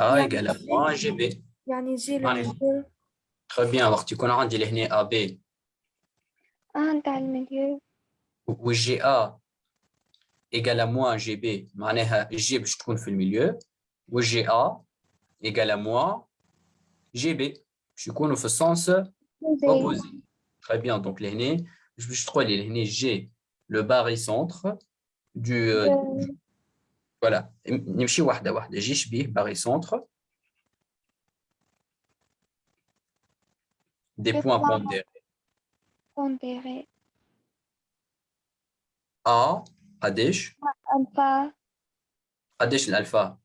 A égale à moins جي B. يعني جي يعني- المليو تخي بيان وقت يكون عندي لهنا ا بي اه نتاع المليو والجي ا ايجال موان جي بي معناها جي باش تكون في الميليو والجي ا ايجال موان جي بي باش يكونوا في السونس زي opposé très bien donc لهنا باش باش تقول لي لهنا جي لو باري سونتر du Euh, voilà نمشي واحده واحده جي شبيه باري des Des points points. pondérés pondéré A قداش alpha قداش الالفا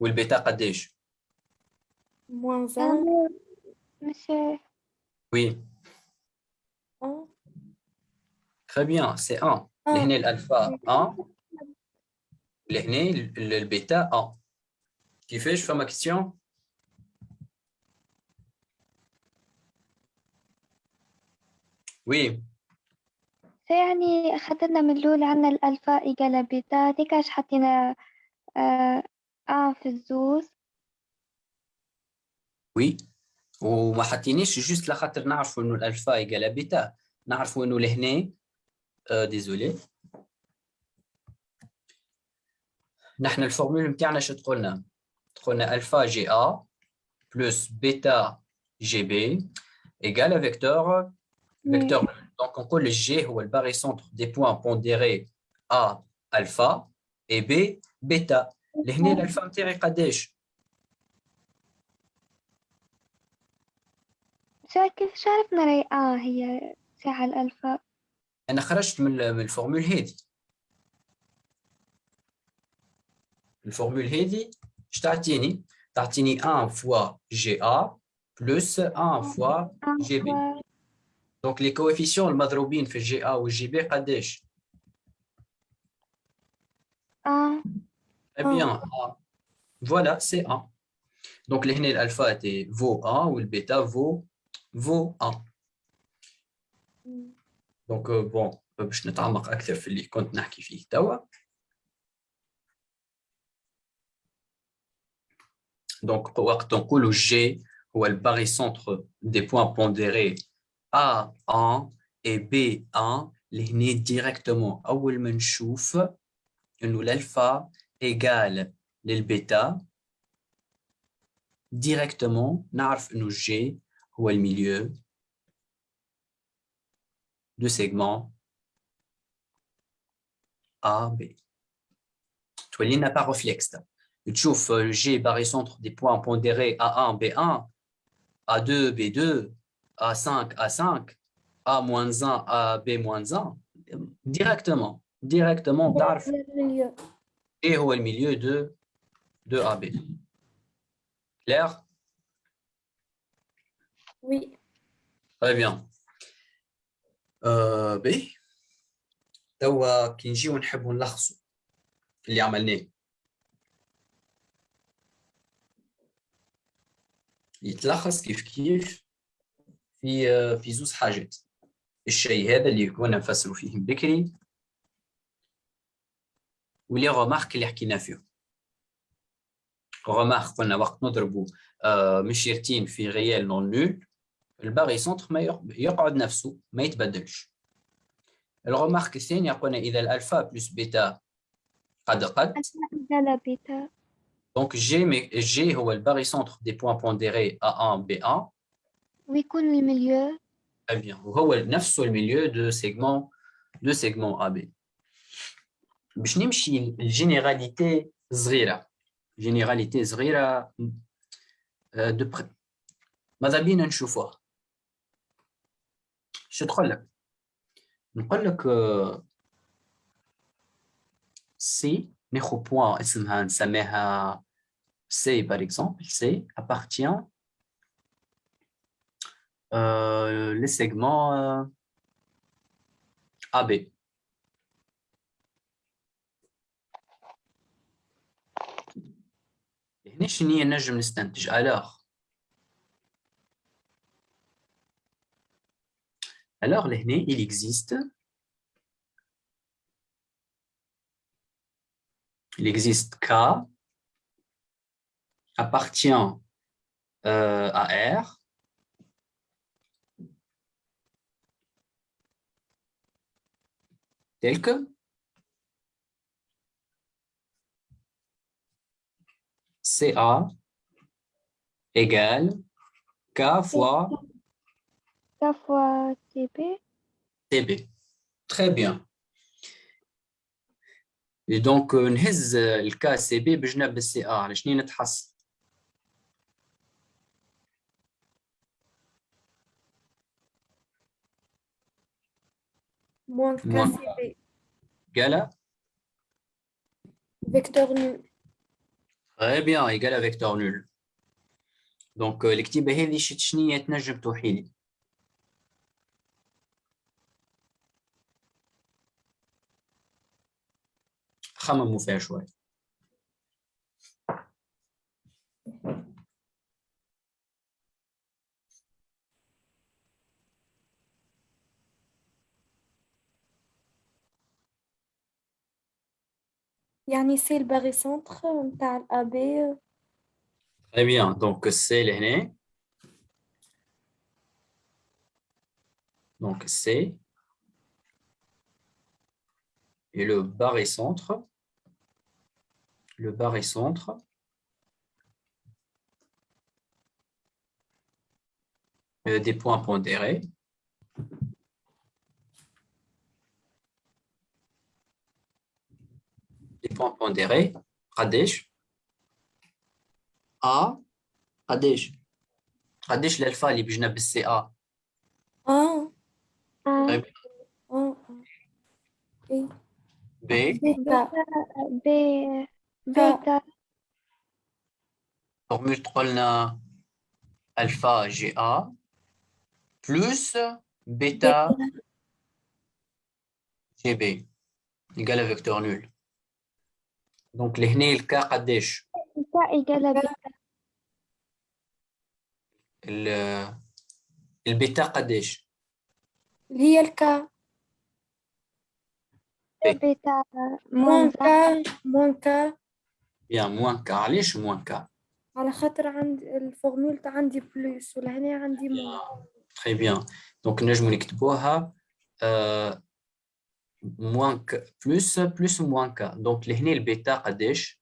والبيتا قداش موان Euh, زان monsieur oui اه très bien c'est 1 لهنا الالفا 1 لهنا ال- ال- البيتا 1 كيفاش فما كيستيون Oui يعني أخذنا من الأول عنا ال alpha égale à bêta هذيك اش حطينا آه آه في الزوز. Oui وما حطينيش juste لخاطر نعرفوا انه ال alpha égale bêta نعرفوا انه لهنا. آه désolé. نحن ال formule نتاعنا شو تقولنا؟ تقولنا الفا جي ا بلس بيتا جي بي ايجال فيكتور فيكتور دونك نقول الجي هو الباري سونتر دي بوان بونديري ا الفا اي بي بيتا لهنا الالفا نتاعي قداش شا كيف عرفنا راي آه هي ساعة الألفا انا خرجت من من الفورمول هذه الفورمول هذه اش تعطيني تعطيني 1 فوا جي ا بلس 1 فوا آه جي بي و- دونك لي كوفيسيون المضروبين في الجي ا والجي بي قداش آه Eh bien, A. Voilà, c'est 1. Donc, لهنا الالفا تي vaut 1 والبيتا vaut vaut 1. دونك بون باش نتعمق اكثر في اللي كنت نحكي فيه توا دونك وقت نقولوا جي هو الباري سونتر دي بوان بونديري A1 et B1 لهنا ديريكتومون اول ما نشوف انه الالفا ايجال للبيتا ديريكتومون نعرف انه جي هو الميليو de segment A, B. تولي لنا par réflexe. تشوف G barycentre des points pondérés A1, B1, A2, B2, A5, A5, A-1, A, B-1. Directement. Directement, تعرف المليو ايه هو الميليو de de AB. Clair? وي Très bien. آه باهي توا كي نجيو نحبوا نلخصوا اللي عملناه يتلخص كيف كيف في آه، في زوز حاجات. الشيء هذا اللي كنا نفسروا فيه بكري و les remarques اللي حكينا فيهم remarque قلنا وقت نضربوا آه، مشيرتين في réel non nul ال barycentre ما يق- يقعد نفسه ما يتبدلش. ال remarque الثانية قلنا إذا ال alpha plus bêta قد قد. إيجالا بيتا دونك جي مي جي هو الباغي سونتر دي بوان بونديري A1 B1 ويكون المليو très bien وهو نفسه الميليو دو سيغمون دو سيغمون AB باش نمشي الجينيراليتي صغيرة جينيراليتي صغيرة دو بري ماذا بينا نشوفوها شو تقول لك نقول لك آه، سي ناخذ بوان اسمها نسميها C, par exemple, C appartient euh, le segment euh, AB. هنا شنو هي نجم نستنتج alors alors لهنا il existe il existe K appartient euh, à R tel que CA égale K fois K fois TB TB. Très bien. Et donc, نهز الكا سي بي بجنب السي ا على شنو نتحصل؟ موان موان. كاسي قال فيكتور نول Très bien, égal à vecteur nul. Donc, الكتيبة هذه شنو هي تنجم توحي لي؟ خمموا فيها شوي. يعني سي الباغي سونتر نتاع الابي Très bien, donc c'est l'année. Donc c'est et le barycentre. le barycentre. Euh, des points pondérés. Des points pondérés, Pradesh. A, Pradesh. Pradesh, l'alpha, les bijna c'est A. B. B. B. بيتا. فورمول تقولنا ألفا جي ا بلس بيتا جي بي يقال فيكتور نول دونك لهنا الكا قديش؟ بيتا إيجال بيتا ال- البيتا قديش؟ اللي هي الكا بيتا موان موان كا موان كا بيان موان كا علاش موان كا؟ على خاطر عند الفورمول تاع عندي بلوس ولهنا عندي موان Très bien. Donc, نجمو نكتبوها euh, moins que plus plus moins k. Donc, لهنا البيتا قديش؟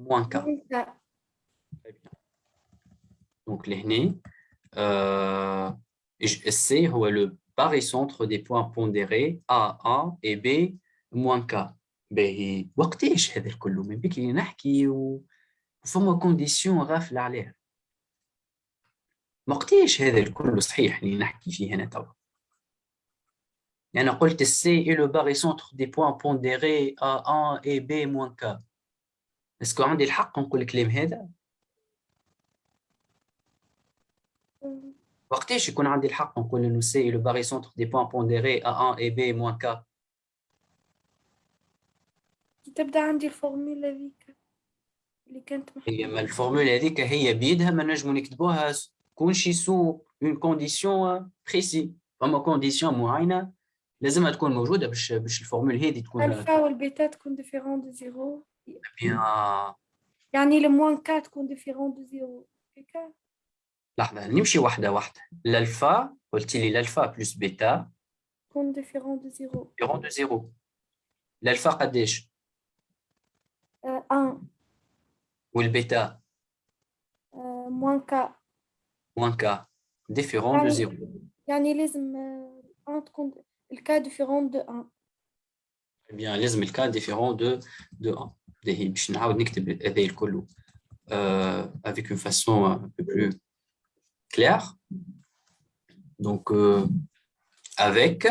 moins k. موان كا Très bien. Donc, لهنا euh, ج- C هو le barycentre des points pondérés A1 et B moins k. باهي. وقتاش هذا الكل؟ من بكري نحكي وفما كونديسيون غافلة عليها. وقتاش هذا الكل صحيح اللي نحكي فيه هنا توا؟ أنا قلت C est le barycentre des points pondérés A1 et B moins K est-ce que عندي الحق نقول الكلام هذا؟ وقتاش يكون عندي الحق نقول إنه C est le barycentre des points pondérés A1 et B moins K كي تبدأ عندي ال formule هذيك اللي كانت هي ما ال formule هذيك هي بيدها ما نجمو نكتبوها كون شي sous une condition précise فما condition معينة لازمها تكون موجودة باش باش ال formule هذه تكون ألفا والبيتا تكون différent de zéro bien. يعني ال moins K تكون différent de zéro هيكا؟ لحظة نمشي واحدة واحدة. الألفا قلت لي ال alpha plus bêta. تكون différent de zéro différent de zéro الألفا قداش؟ آه، ان والبيتا آه، موان كا موان كا ديفيرون دو يعني- زيرو يعني لازم آه، ان تكون الكا ديفيرون دو ان Eh bien لازم الكا ديفيرون دو دو 1 دهي باش نعاود نكتب هذا الكل euh, avec une façon un peu plus claire. Donc, euh, avec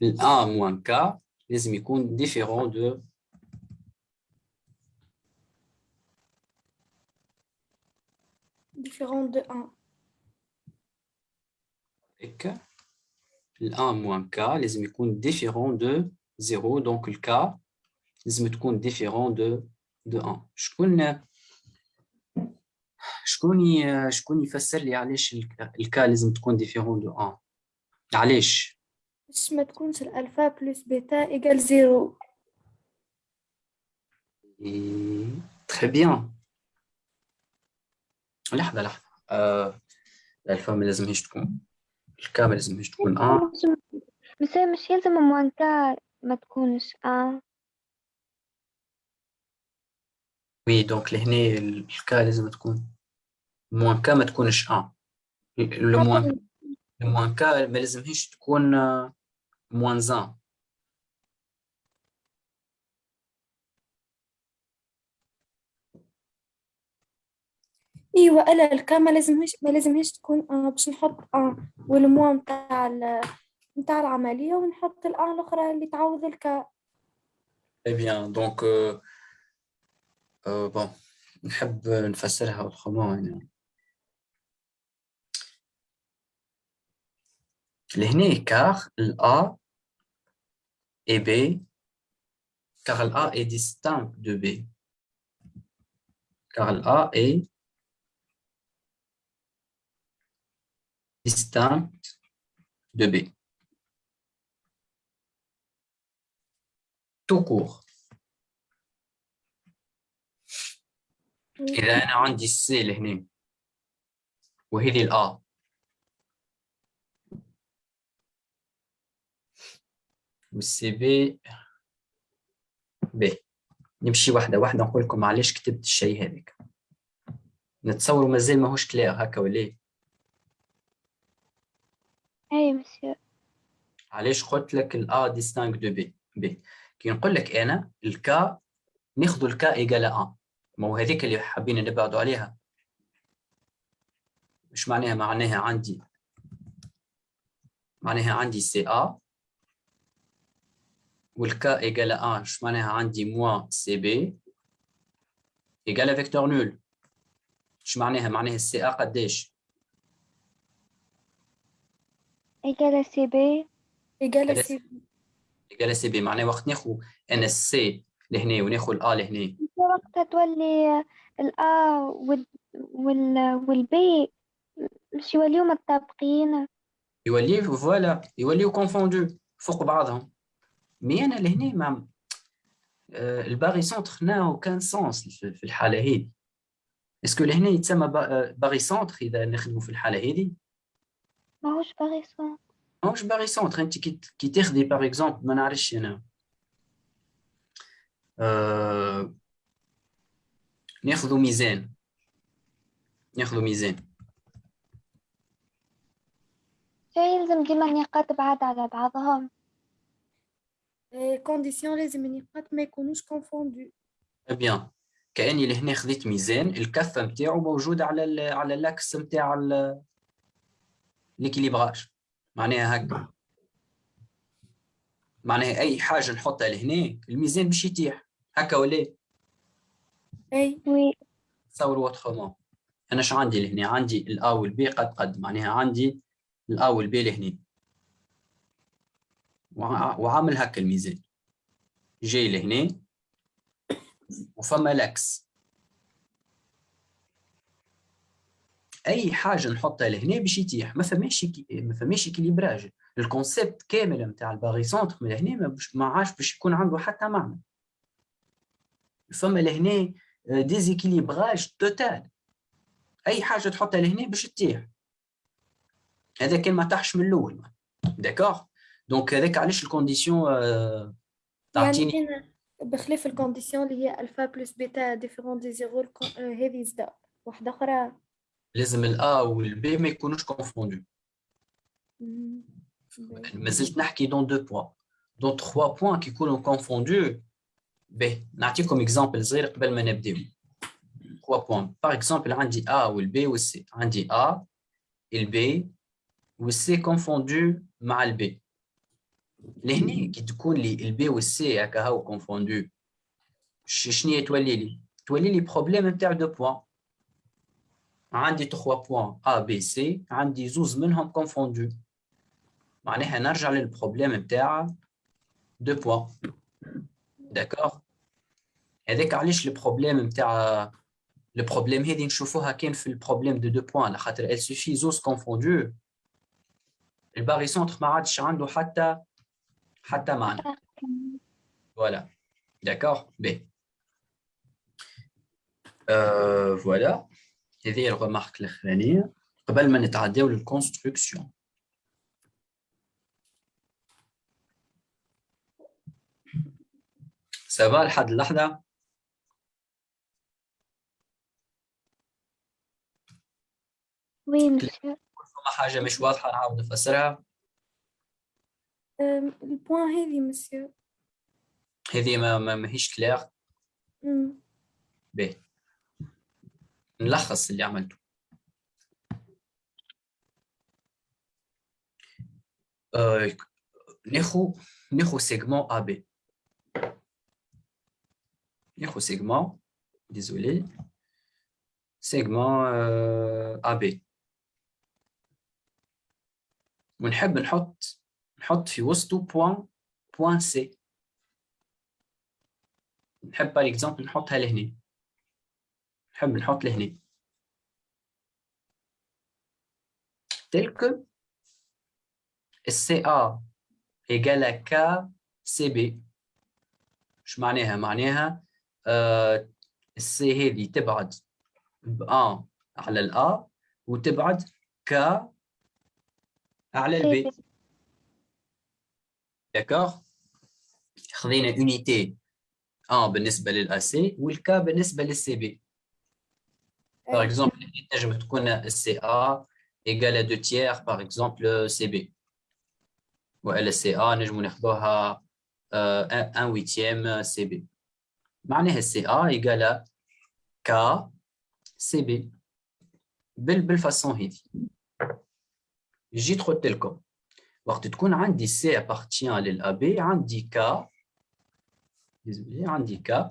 le 1 moins k, les émicônes différents de différents de 1 avec le 1 moins k les émicônes différents de 0 donc le k les émicônes différents de, de 1 je connais Je connais شكون شكون يفسر لي علاش ال K لازم تكون différent de 1 علاش باش ما تكونش ال alpha plus bêta égale zéro. Très bien. لحظة لحظة. آه، الألفا ما لازمهاش تكون. ال K ما لازمهاش تكون 1 بس هي مش يلزم moins K ما تكونش آه. وي دونك لهنا الكا لازم تكون. موان كا ما تكونش 1 لو موان لو موان كا ما لازمهاش تكون آه، موان 1 إيوا ألا الكا ما لازمهاش ما لازمهاش تكون آه باش نحط آه والموا نتاع ال- نتاع العملية ونحط الآن الأخرى اللي تعوض الكا. Donc euh, euh, bon نحب نفسرها autrement يعني لهنا car ال A et B car le A est distinct de B car le A est distinct de B tout court إذا أنا عندي ال C لهنا وهذه ال A وال C B B نمشي واحدة واحدة نقول لكم علاش كتبت الشيء هذاك. نتصور مازال ماهوش كلير هكا ولا إيه؟ أي مسيو علاش قلت لك ال A distinct de B B كي نقول لك أنا ال K ناخذ ال K égale à ما هو هذيك اللي حابين نبعدوا عليها. مش معناها معناها عندي. معناها عندي CA وال K égale à مش معناها عندي moins CB égale vecteur nul. مش معناها؟ معناها ال CA قداش égale CB ثلاثة. سي إيجال سي بي معناها وقت ناخذ أنا ال C لهنا وناخذ ال A لهنا. وقتها تولي ال A وال وال وال B مش يوليو متطابقين يوليو voilà يوليو confondus فوق بعضهم. mais أنا لهنا ما آه، ال barycentre n'a aucun sens في الحالة هذه. est-ce que لهنا يتسمى آه، barycentre إذا نخدموا في الحالة هذه؟ ماهوش barycentre ماهوش barycentre انت كي تاخذي par exemple ما نعرفش أنا آه، ناخذوا ميزان. ناخذوا ميزان. يلزم ديما النقاط بعاد على بعضهم. condition لازم النقاط ما يكونوش confondus bien كاني لهنا خذيت ميزان الكفه نتاعو موجوده على ال على ال axe نتاع l'équilibrage معناها هكا معناها اي حاجة نحطها لهنا الميزان باش يتيح هكا ولا؟ eh oui تصور autrement أنا اش عندي لهنا عندي ال A وال B قد قد معناها عندي ال A وال B لهنا وعامل هكا الميزان. جاي لهنا وفما l'axe أي حاجة نحطها لهنا باش يتيح. ما فماش ما فماش équilibrage ال concept كامل نتاع ال barycentre من هنا ما عادش باش يكون عنده حتى معنى. فما لهنا déséquilibrage total أي حاجة تحطها لهنا باش تتيح. هذا كان ما طاحش من الأول. داكوغ دونك هذاك علاش الكونديسيون آه، تعطيني يعني أنا بخلاف الكونديسيون اللي هي ألفا بلس بيتا ديفيرون دي زيرو الكو- آه، هذه زدا واحدة أخرى لازم الا والبي ما يكونوش كونفوندو مم. ما زلت نحكي دون دو بوان دون تخوا بوان كي يكونوا كونفوندو به نعطيكم اكزامبل صغير قبل ما نبداو تخوا بوان باغ اكزومبل عندي ا والبي والسي عندي ا البي والسي كونفوندو مع البي لهنا كي تكون لي البي والسي هكا هاو كونفوندو شنو هي تولي لي تولي لي بروبليم نتاع دو بوان عندي 3 بوان A B C عندي زوز منهم كونفوندو معناها نرجع للبروبليم نتاع دو بوان داكوغ هذاك علاش البروبليم نتاع البروبليم هذه نشوفوها كان في البروبليم دو دو بوان على خاطر ال سوفي زوز كونفوندو الباري سونتر ما عادش عنده حتى حتى معنى. فوالا داكوغ بي فوالا هذه هي الغمارك الأخرانية. قبل ما نتعداو للكونستركسيون ça va لحد اللحظه oui monsieur فما حاجة مش واضحة نعاود نفسرها. ال point هذه مسيو هذه ما ما ماهيش كلير باهي نلخص اللي عملته. آه، ناخو ناخو segment AB ناخو segment désolé segment AB ونحب نحط نحط في وسطه point point C نحب par exemple نحطها لهنا. نحب نحط لهنا. tel que CA égale à KCB إيش معناها؟ معناها آه ال C هذه تبعد ب 1 على ال A وتبعد K على ال B d'accord خذينا unité 1 بالنسبة لل AC وال K بالنسبة لل CB Par أي. exemple, نجم تكون CA égale à 2 tiers, par exemple CB. وإلا CA نجم ناخذوها آه، 1 huitième CB. معناها CA égale à K CB. بال بالفاسون هذه. جيت قلت لكم وقت تكون عندي C appartient للأب عندي désolé عندي K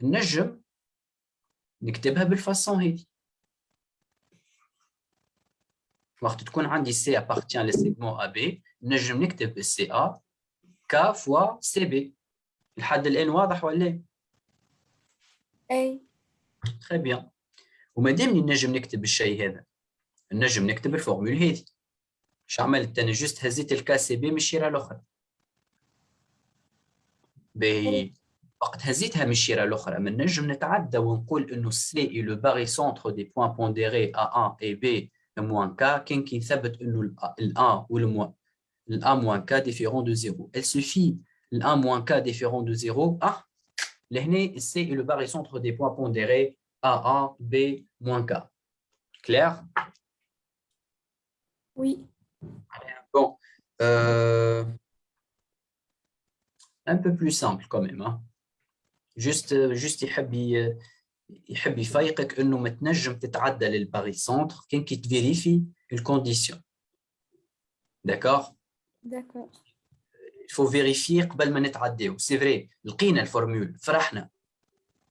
نجم نكتبها بال façon هذه وقت تكون عندي C appartient لل segment AB نجم نكتب ال CA K fois CB لحد الآن واضح ولا أي. très bien وما دامني نجم نكتب الشيء هذا نجم نكتب ال formule هذه اش عملت انا جست هزيت الكا سي بي من الشيره الاخرى باهي وقت هزيتها من الشيره الاخرى من نجم نتعدى ونقول انه سي اي لو باغي سونتر دي بوان بونديري ا 1 اي بي موان كا كان كي نثبت انه ال 1 والموان ال 1 موان كا ديفيرون دو زيرو ال سوفي ال 1 موان كا ديفيرون دو زيرو اه لهنا سي اي لو باغي سونتر دي بوان بونديري ا 1 بي موان كا كلير وي Bon, euh, un peu plus simple quand même. Hein. Juste, juste يحب ي- يحب يفيقك انه ما تنجم تتعدى للباري سونتر كان كي تفيريفي الكونديسيون. داكور؟ داكور faut vérifier قبل ما نتعداو سي فري لقينا الفورمول فرحنا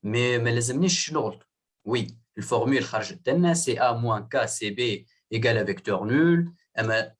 مي ما لازمنيش نغلط وي الفورمول خرجت لنا سي ا موان كا سي بي ايكال فيكتور نول اما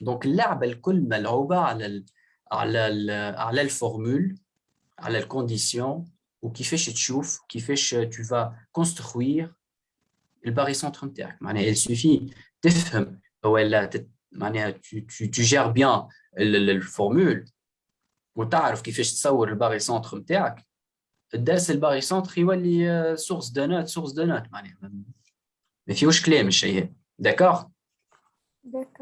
دونك اللعبة الكل ملعوبة على ال على ال على الفورمول على الكونديسيون وكيفاش تشوف كيفاش tu vas construire الباري سونتر نتاعك معناها il suffit تفهم ولا تت- معناها tu, tu, tu gères bien ال- ال- الفورمول وتعرف كيفاش تصور الباري سونتر نتاعك الدرس الباغي سونتر يولي سورس دو نوت سورس دو نوت معناها ما- ما فيهوش كلام الشيء هذا داكوغ داكور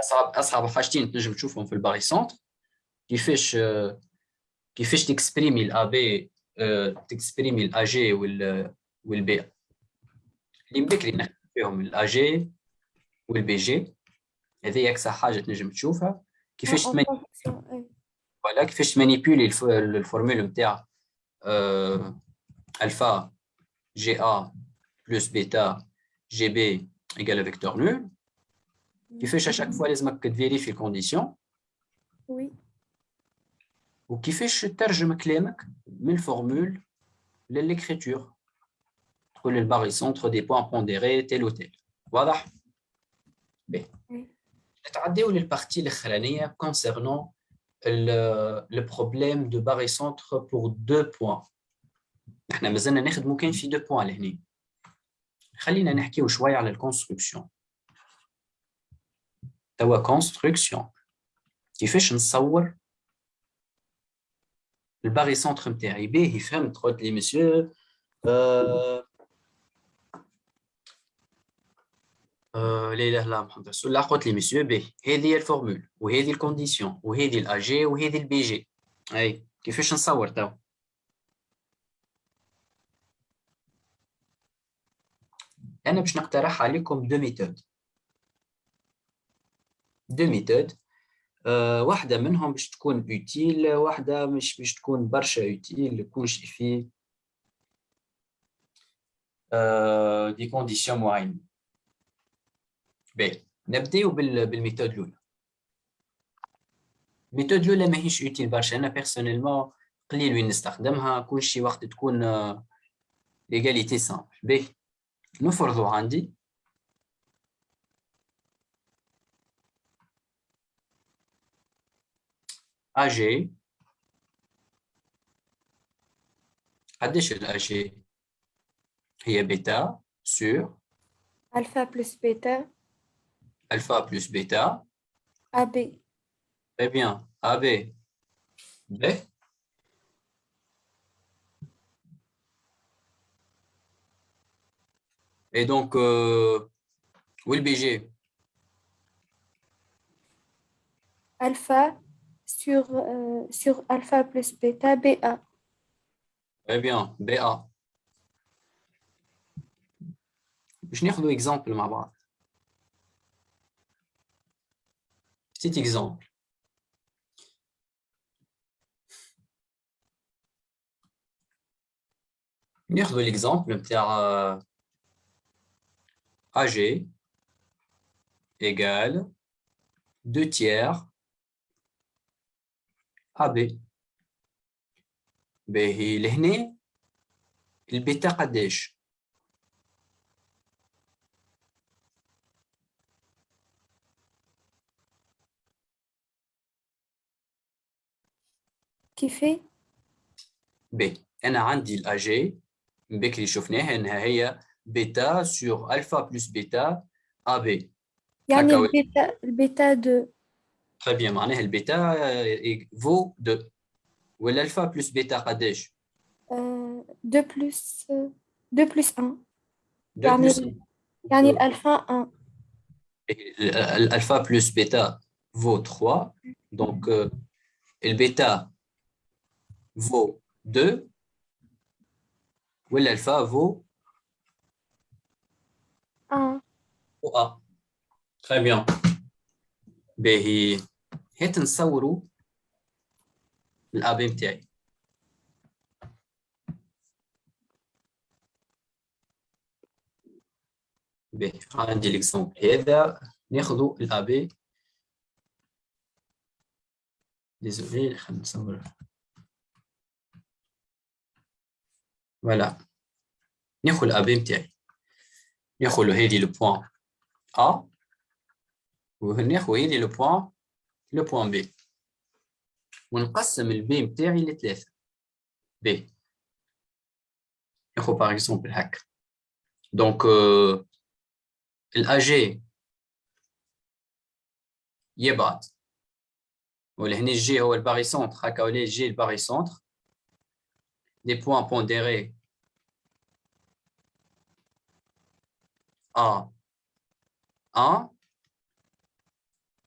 أصعب أصعب حاجتين تنجم تشوفهم في ال barycentre كيفاش آه، كيفاش ت exprimer ال AB ت exprimer ال AG وال وال B اللي بكري نحكي فيهم الاي جي والبي جي هذه أكثر حاجة تنجم تشوفها. كيفاش آه، إيه. voilà كيفاش ت manipuler الف- ال formule نتاع آه، ألفا جي ا بلس بيتا جي بي ايكال فيكتور نول كيفاش اشاك فوا لازمك تفيريفي الكونديسيون وي وكيفاش تترجم كلامك من الفورمول للإكريتور تقول الباغي سونتر دي بوان بونديري تيل و تيل واضح بي وي. نتعداو للبارتي الاخرانيه كونسيرنون لو بروبليم دو باغي سونتر بور دو بوان احنا مازلنا نخدمو كان في دو بوان لهنا خلينا نحكيو شويه على الكونستركسيون توا construction كيفاش نصور ال barycentre نتاعي باهي فهمت قلت لي مسيو لا اله الا محمد رسول الله قلت لي مسيو باهي هذه هي ال formule وهذه ال condition وهذه ال AG وهذه ال BG اي كيفاش نصور تو أنا باش نقترح عليكم deux méthodes deux méthodes آه، واحدة منهم باش تكون utile واحدة مش باش تكون برشا اوتيل كلشي فيه des conditions معينة باهي نبداو بال- بال méthode الأولى. ال méthode الأولى ماهيش utile برشا. أنا personnellement قليل وين نستخدمها. كلشي وقت تكون l'égalité simple باهي نفرضوا عندي AG قديش ال AG هي بيتا sur ألفا بلس بيتا alpha plus bêta أبي très bien AB B et donc euh, où est le BG ألفا sur euh, sur ألفا plus بيتا BA très bien BA باش ناخذوا exemple مع بعض petit exemple ناخذوا l'exemple نتاع آه، AG égale 2 tiers AB باهي لهنا البيتا قداش كيفي؟ باهي أنا عندي ال AG بكري شفناها إنها هي bêta sur alpha plus bêta AB يعني ال bêta ال bêta deux. تري بيان معناها البيتا فو 2 والالفا بلس بيتا قداش آه، دو بلس دو بلس 1 2 يعني- بلس يعني الألفا 1 الالفا بلس بيتا فو 3 دونك البيتا فو 2 والالفا فو 1 و ا تري بيان باهي هات نصوروا ال AB نتاعي باهي عندي l'exemple هذا ناخذوا ال AB désolé خلينا نصور voilà ناخذ ال AB نتاعي ناخذ هذه لو بوان ا وناخذ هذه لو بوان لو بوان بي ونقسم البي نتاعي لثلاثة بي ناخذ باغ اكزومبل هكا دونك الاجي يبعث ولهنا الجي هو الباري سونتر هكا ولا الجي الباري سونتر دي بوان بونديري A 1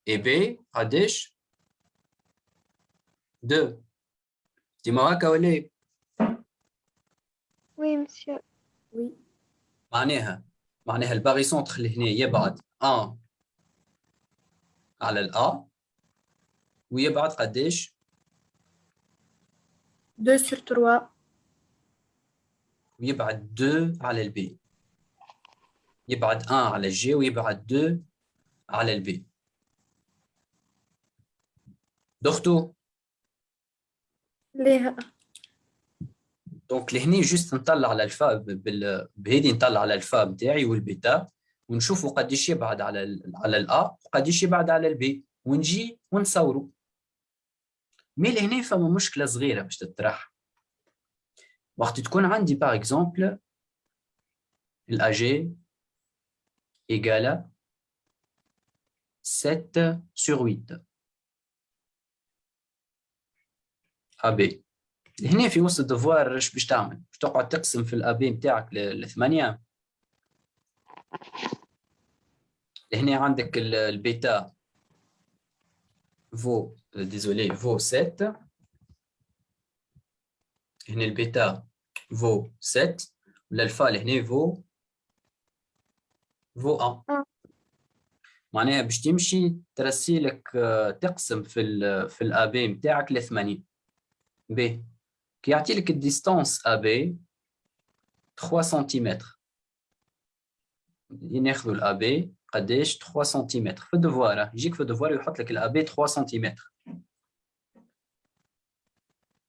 et B قداش 2 ديما هكا ولا إيه؟ وي مسيو وي معناها معناها الباغي سونتر اللي هنا يبعد 1 على الأ ويبعد قداش 2 sur 3 ويبعد 2 على البي يبعد 1 على الجي ويبعد 2 على البي دختو ليه؟ دونك لهني جوست نطلع على الفا بهذه نطلع على الفا نتاعي والبيتا ونشوفوا قديش يبعد على ال على الأ وقديش يبعد على البي ونجي ونصوروا mais لهنا فما مشكلة صغيرة باش تطرح. وقت تكون عندي par exemple ال AG égale à 7 sur 8 AB. هنا في وسط ال devoir إيش باش تعمل؟ باش تقعد تقسم في ال AB نتاعك لثمانية؟ هنا عندك البيتا. فو ديزولي فو 7 هنا البيتا فو 7 والالفا هنا فو فو 1 معناها باش تمشي ترسي لك تقسم في ال في الأبي نتاعك ل 80 ب كي يعطي لك الديستانس ابي 3 سنتيمتر ناخذوا الابي قداش 3 سنتيمتر في الدفوار يجيك في الدفوار يحط لك الابي 3 سنتيمتر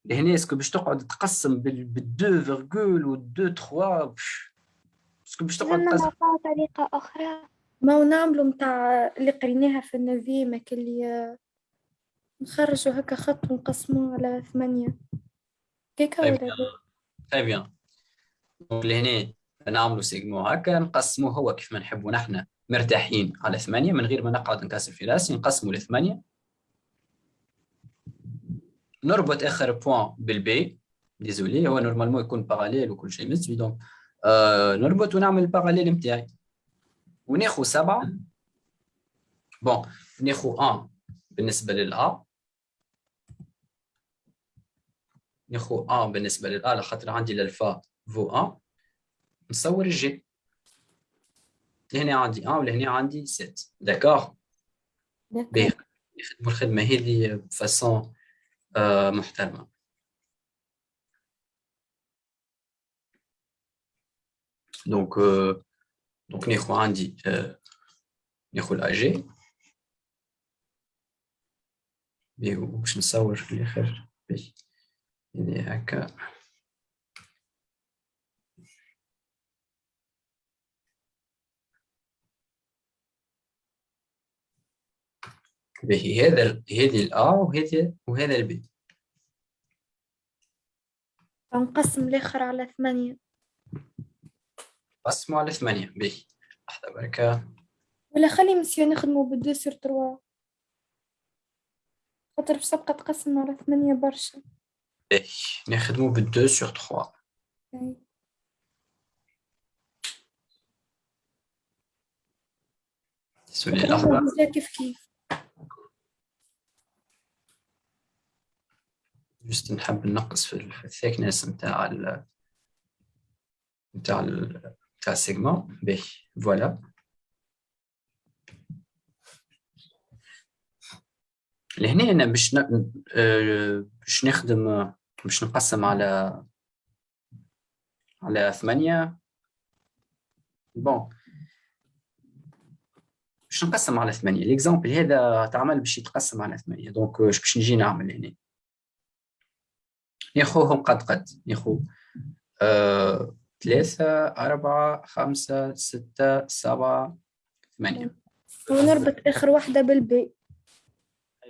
لهنا اسكو باش تقعد تقسم بال 2 و 2 3 اسكو باش تقعد تقسم طريقة أخرى ما نعملوا متاع اللي قريناها في النظيمة اللي نخرجوا هكا خط ونقسموه على ثمانية. كيكا ولا تري بيان دونك لهنا نعملوا سيجمو هكا نقسموه هو كيف ما نحبوا نحن مرتاحين على ثمانية من غير ما نقعد نكسر في راسي نقسموا لثمانية نربط آخر point بال B. désolé هو normalement يكون parallèle وكل شيء مسوي donc آه نربط ونعمل ال parallèle نتاعي وناخذ سبعة. bon ناخذ 1 بالنسبة لل A. ناخذ 1 بالنسبة لل A لخاطر عندي l'alpha vaut 1 نصور ال G. لهنا عندي 1 ولهنا عندي 7 d'accord. باهي نخدموا الخدمة هذه ب façon آه محترمة. donc donc ناخذ عندي ناخذ ال AG باش نصور في الآخر. باهي هكا. باهي هذا هذه ال A وهذا وهذا ال B نقسم الآخر على ثمانية. قسموا على ثمانية. باهي لحظة بركة ولا خلي مسيو نخدمو ب deux sur trois. خاطر في سبقة تقسم على ثمانية برشا. نخدمو بال deux sur trois sorry لحظة كيف كيف juste نحب ننقص في ال thickness نتاع ال نتاع ال تاع ال segment باهي voilà لهنا أنا باش. باش نخدم باش نقسم على على ثمانية. bon باش نقسم على ثمانية. l'exemple هذا تعمل باش يتقسم على ثمانية. donc اش باش نجي نعمل هنا. ناخوهم قد قد. ناخو آه، ثلاثة أربعة خمسة ستة سبعة ثمانية. ونربط آخر واحدة بال B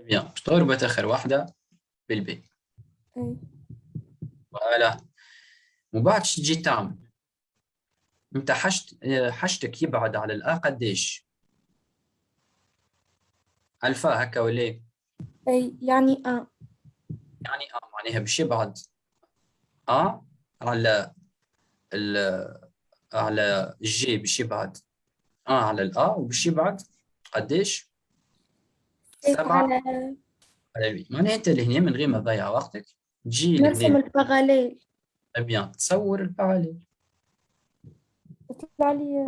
bien باش تربط آخر واحدة. بال B voilà ومن بعد تجي تعمل أنت حشت حشتك يبعد على ال A قداش ألفا هكا ولا أي يعني أ. يعني آه معناها باش يبعد آ على ال على G باش يبعد. آ على ال A وباش يبعد قداش؟ سبعة. على ال B معناها انت لهنا من غير ما تضيع وقتك. تجي نرسم ال parallèle bien تصور ال parallèle تطلع لي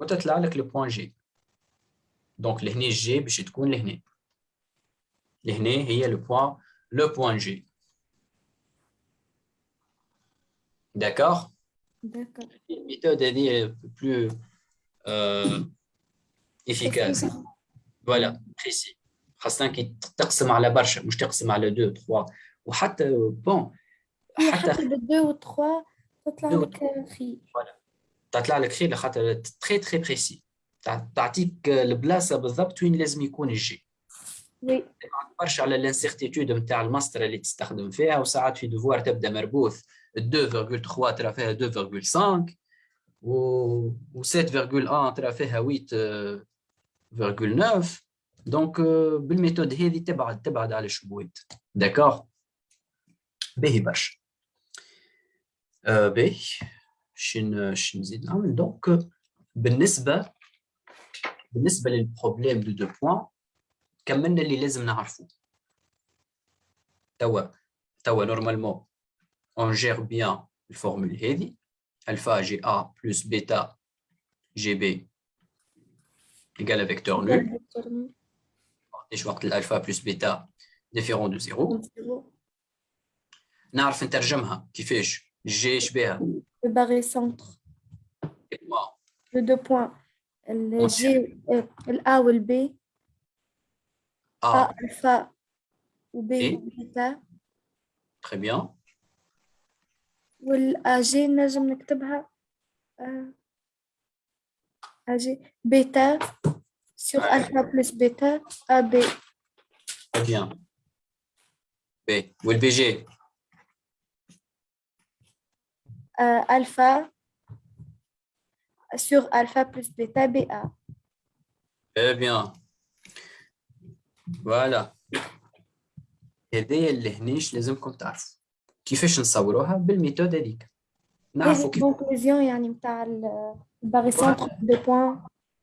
وتطلع لك le point G donc لهنا G باش تكون لهنا. لهنا هي le point le point G d'accord d'accord ال méthode هذه plus efficace voilà précis خاصة كي تقسم على برشا مش تقسم على دو تخوا. وحتى bon حتى بالدو و تخوا تطلع دو لك خير. تطلع لك خير خاطر très très précis تعطيك البلاصة بالضبط وين لازم يكون الجي وي. برشا على ال incertitude نتاع المسطرة اللي تستخدم فيها وساعات في devoir تبدأ مربوث 2.3 ترى فيها 2.5 و 7.1 ترى فيها 8.9 دونك بالميثود هذه تبعد تبعد على الشبويت داكوغ باهي برشا آه، باهي شن شن نزيد نعمل دونك بالنسبه بالنسبه للبروبليم دو دو بوان كملنا اللي لازم نعرفه توا توا نورمالمون اون جير بيان الفورمول هذه الفا جي ا بلس بيتا جي بي ايكال فيكتور نول ايش وقت الالفا بلس بيتا ديفيرون دو زيرو نعرف نترجمها كيفاش جي اش بها Le barré centre. Le deux points. Le G, euh, le A ou le B. A ا alpha ou B Et? bêta. très bien وال AG نجم نكتبها آه، AG bêta sur Ouais. alpha plus bêta AB très bien B والبي جي euh, alpha sur alpha plus bêta BA. Très bien. فوالا هذايا اللي هنيش لازمكم تعرفوا كيفاش نصوروها بالميثود هذيك نعرفوا كيف كونكلوزيون يعني متاع ال- الباري سنتر دو بوان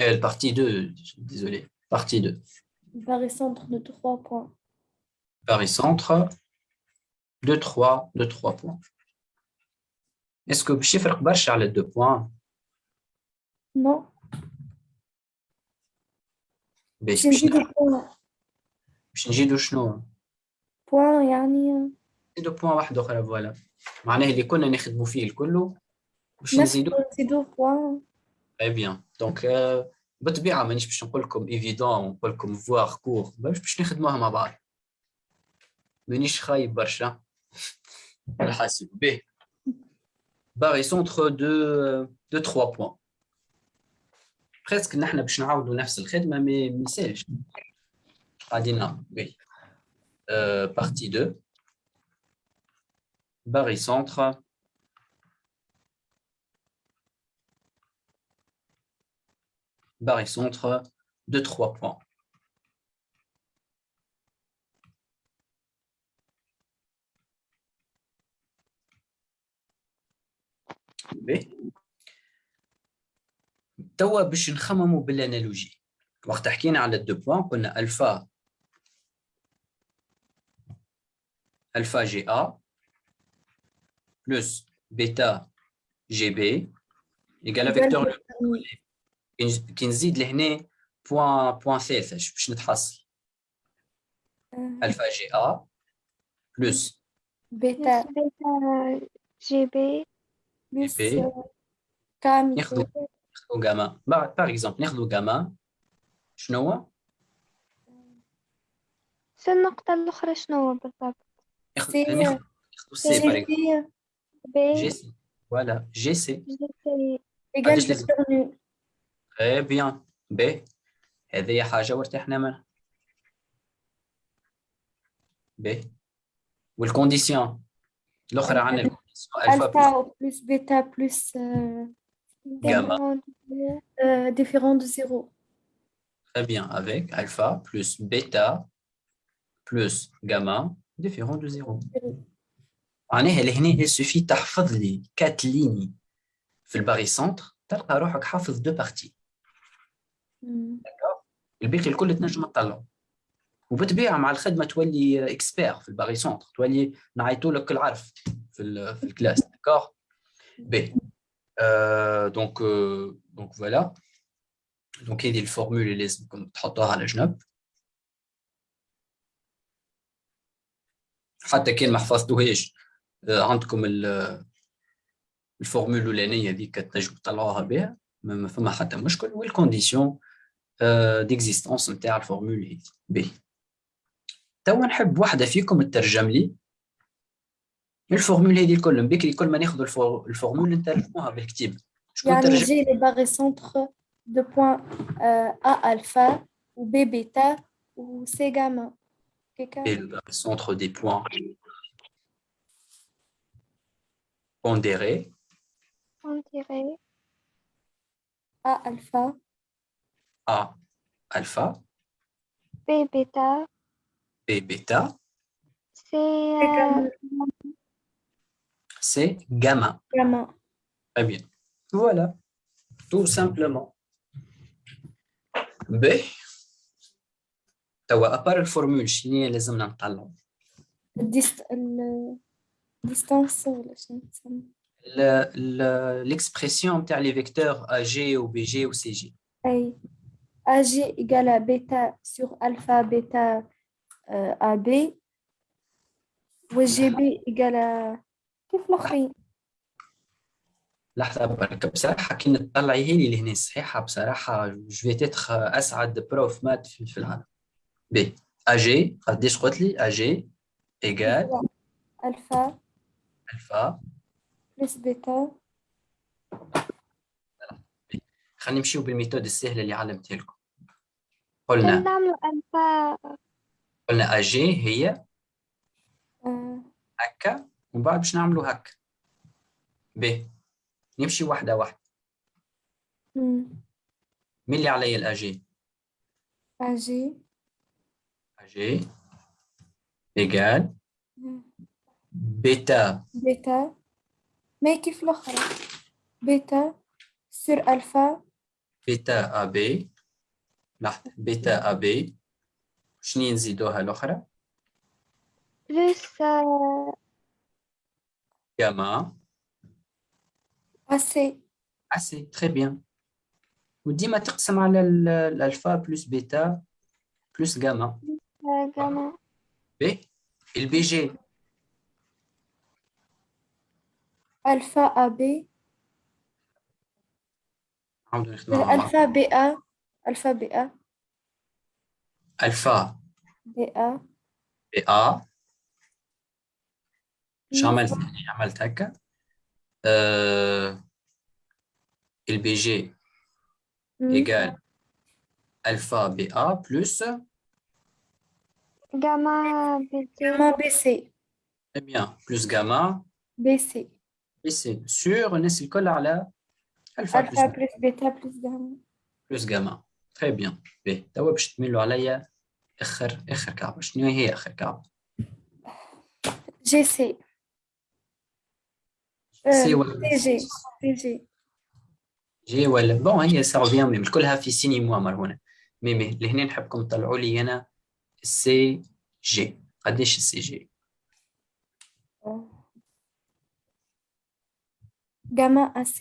Euh, le partie 2, désolé, partie 2. الباري سنتر دو 3 بوان Paris-Centre, 2, 3, 2, 3 points. Est-ce que باش يفرق برشا على 2 points نو باش باش نزيدو باش بوان باش نجيدو شنو؟ بوان يعني نزيدو بوان واحد اخرى فوالا معناه اللي كنا نخدموا فيه الكل باش نفس نزيدو نزيدو بوان تري بيان دونك بالطبيعه مانيش باش نقول لكم ايفيدون ونقول لكم فواغ كور باش باش نخدموها مع بعض مانيش خايب برشا الحاسب به باغي سونتر دو دو 3 بوان بريسك نحن باش نعاودوا نفس الخدمه مي ما يسالش غادي نعمل وي بارتي 2 باغي سونتر barycentre de 3 points. باهي. توا باش نخمموا بالانالوجي وقت حكينا على الدو بوان قلنا الفا الفا جي ا بلس بيتا جي بي ايكال فيكتور كي- كي نزيد لهنا point point ثالثة باش نتحصل. alpha GA plus. bêta. bêta. GB plus. كام؟ ناخذ ناخذ gamma. par exemple ناخذ جاما. شنو هو؟ شو النقطة الأخرى شنو بالضبط؟ ناخذ C- C par exemple C GB. C. voilà GC. جي سي ايجال عنديش لازم. فيكتور نول تري بيان بي هذه حاجة وارتحنا منها بي والكونديسيون الأخرى عندنا الكونديسيون الفا بلس الفا بلس بيتا بلس جاما ديفيرون دو زيرو Très bien, avec alpha plus bêta plus gamma différent de 0. معناها لهنا il suffit تحفظ لي 4 lignes في الباري سنتر تلقى روحك حافظ دو بارتي مم. الباقي الكل تنجم تطلعه وبالطبيعه مع الخدمة تولي expert في ال barycentre تولي نعيطوا لك العرف في في ال classe d'accord B. donc donc voilà donc هذه ال formule اللي لازمكم تحطوها على جنب حتى كان ما حفظتوهاش آه، عندكم ال- ال formule الأولانية هذيك تنجموا تطلعوها بها ما فما حتى مشكل. وال condition ديكزيستونس نتاع الفورمول هذه بي توا نحب واحده فيكم تترجم لي الفورمول هذه الكل من بكري كل ما ناخذ الفور- الفورمول نترجموها بالكتيب شكون يعني ترجم جي لي باغي سونتر دو بوان ا الفا و بي بيتا و سي جاما كيكا le centre des points pondérés on dirait ا الفا A alpha, B bêta, B bêta, c'est euh, C gamma. جاما Très bien. Voilà, tout simplement. B. توا ابار الفورمول شنو هي لازمنا نطلعوا الديست الديستانس ولا شنو تسمى l'expression نتاع لي فيكتور ا جي و بي جي و سي جي أي AG égale à bêta sur alpha bêta euh, AB. و GB égale à كيف الآخرين لحظة برك بصراحه كي نطلعي هي اللي هنا صحيحة بصراحة je vais être أسعد prof math في العالم. B AG قديش قلت لي؟ AG égale alpha. alpha plus bêta. خلينا نمشيو بال méthode السهلة اللي علمتها لكم قلنا. نعملوا ألفا قلنا ا جي هي آه، هكا ومن بعد باش نعملوا هكا. ب. نمشي واحدة مم. مين اللي عليا الأجي؟ AG أجي. إيجال. بيتا. bêta ما كيف الأخرى. bêta sur alpha bêta AB لحظه bêta AB شنو نزيدوها plus euh, gamma AC et c'est très bien وديما تقسم على ال- ال alpha plus bêta plus gamma gamma B ال BG alpha AB نعاودو نخدموها مع بعض. alpha BA alpha BA الفا BA بي ا شو عملت يعني عملت هكا آه البي جي مم. ايجال الفا بي ا بلس gamma BT gamma BC très bien بلس جاما BC بي سي سور الناس الكل على الفا alpha بلس plus bêta plus gamma بلس جاما très bien بي توا باش تميلوا عليا اخر اخر كعبه شنو هي اخر كعبه GC c'est euh, ولا CG CG جي ولا بون هي سا ريفيان ميم كلها في signe moins مر هنا مي مي لهنا نحبكم تطلعوا لي هنا سي جي قديش السي جي gamma AC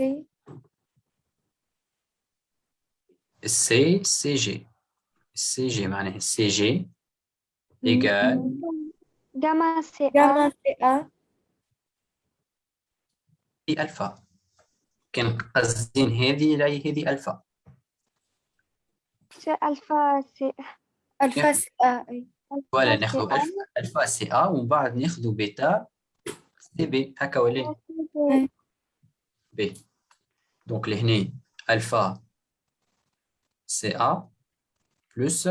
السي سي جي السي جي معناها السي جي ايجال gamma CA gamma CA في الفا كان قصدين هذه لا هذه alpha c'est alpha C alpha CA أي. ولا ناخذ. الفا الفا سي ا ومن بعد ناخذ bêta CB هكا ولا؟ بي donc لهنا alpha سي ا بلس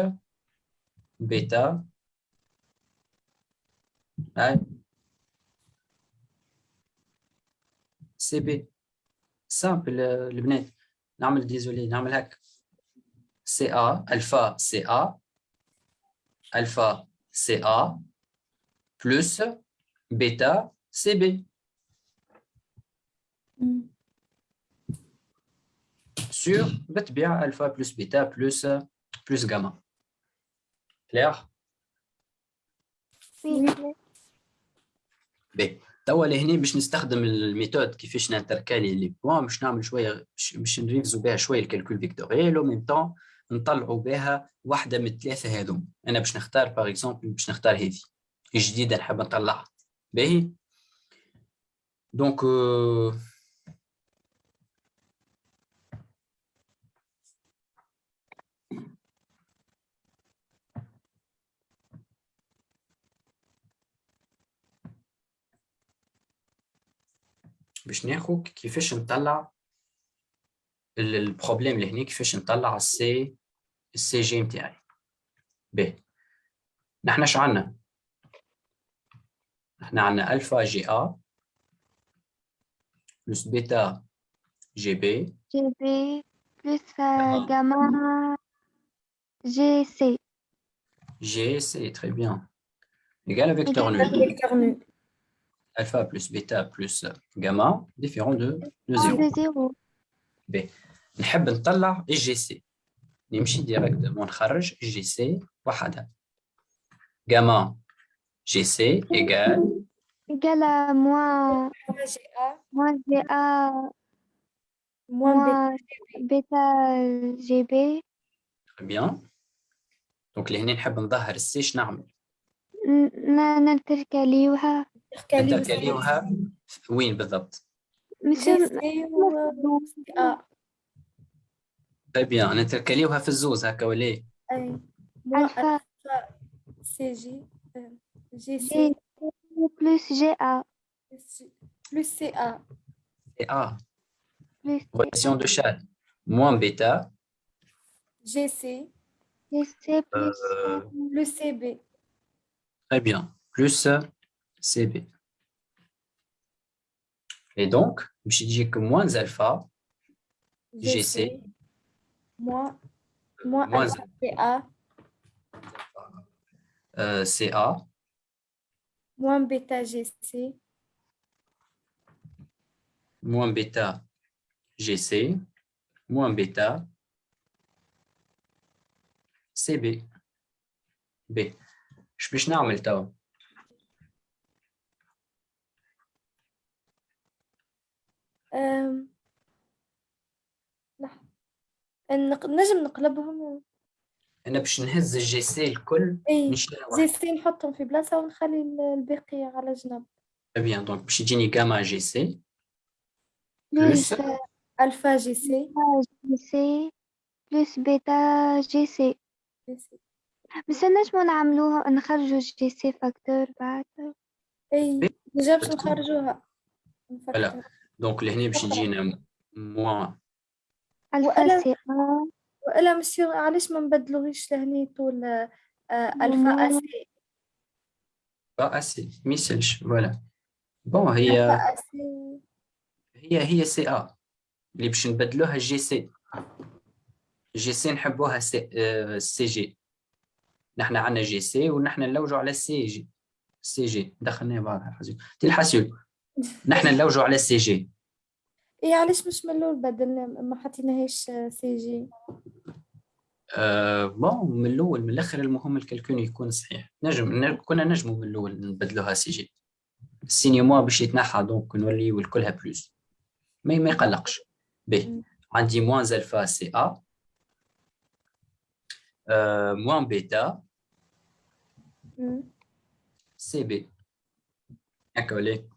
بيتا هاي سي بي سامبل البنات نعمل ديزولي نعمل هكا CA, alpha CA, alpha CA, plus bêta CB. Sur بالطبيعة alpha plus bêta plus, plus gamma. Clair oui باهي توا لهنا باش نستخدم ال méthode كيفاش ن intercaler les points باش نعمل شوية باش- نريفزو بها شوية ال calcul vectoriel و même temps نطلعوا بها واحدة من الثلاثه هذوم أنا باش نختار par exemple باش نختار هذه جديده نحب نطلعها باهي donc euh, باش ناخذ كيفاش نطلع ال- ال problème اللي هنا كيفاش نطلع ال C ال CG نتاعي باهي نحنا اش عندنا نحنا عندنا الفا جي ا بلس بيتا جي بي جي بي بلس. جاما جي سي جي سي تري بيان nul. Vecteur nul. alpha plus bêta plus gamma différent de, de moins 0 de zéro نحب نطلع الجي سي نمشي ديريكتومون نخرج جي سي وحدها جاما جي سي ايكال égal à moins Alpha GA moins GA moins bêta. moins bêta GB بيان دونك لهنا نحب نظهر السي اش نعمل ن- ننتركاليوها Intercalé aussi. نتركاليوها وين بالضبط مش GC و A. تري بيان نتركاليوها في الزوز هكا ولا إيه؟ أي. Moins alpha alpha CG euh, GC G plus GA plus CA et A plus relation de Chad moins bêta GC GC plus euh, plus CB très bien plus CB. Et donc, je dis que moins alpha, GC, moins, moins, moins alpha, CA, euh, CA, moins bêta GC, moins bêta GC, moins bêta CB. B. Je peux faire نجم نقلبهم. أنا باش نهز ال GC الكل إي نشيلها زي واحدة C نحطهم في بلاصة ونخلي ال- الباقي على جنب. bien donc باش يجيني جاما جي سي. plus plus. alpha GC. GC plus bêta GC بس نجمو نعملوها نخرجو GC facteur بعد. إي déjà باش نخرجوها. donc لهنا باش يجينا موان الفا سي والا مسيو علاش ما نبدلوهيش لهني طول آه، ألفا مو- أسي با اسي ما يسالش فوالا بون هي هي هي سي ا اللي باش نبدلوها جي سي جي سي نحبوها سي سي جي نحن عندنا جي سي ونحن نلوجوا على السي جي سي جي دخلنا بعضها حسيب تي الحسيب نحن نلوجوا على السي جي. اي علاش مش من الأول بدلنا ما حطيناهاش آه، سي جي؟ آه bon من الأول من الأخر المهم ال calcul يكون صحيح. نجم كنا نجموا من الأول نبدلوها CG. ال signe moins باش يتنحى donc نوليو الكلها plus. ما ما يقلقش. مم. عندي moins alpha CA. آه moins bêta. CB. هكا ولا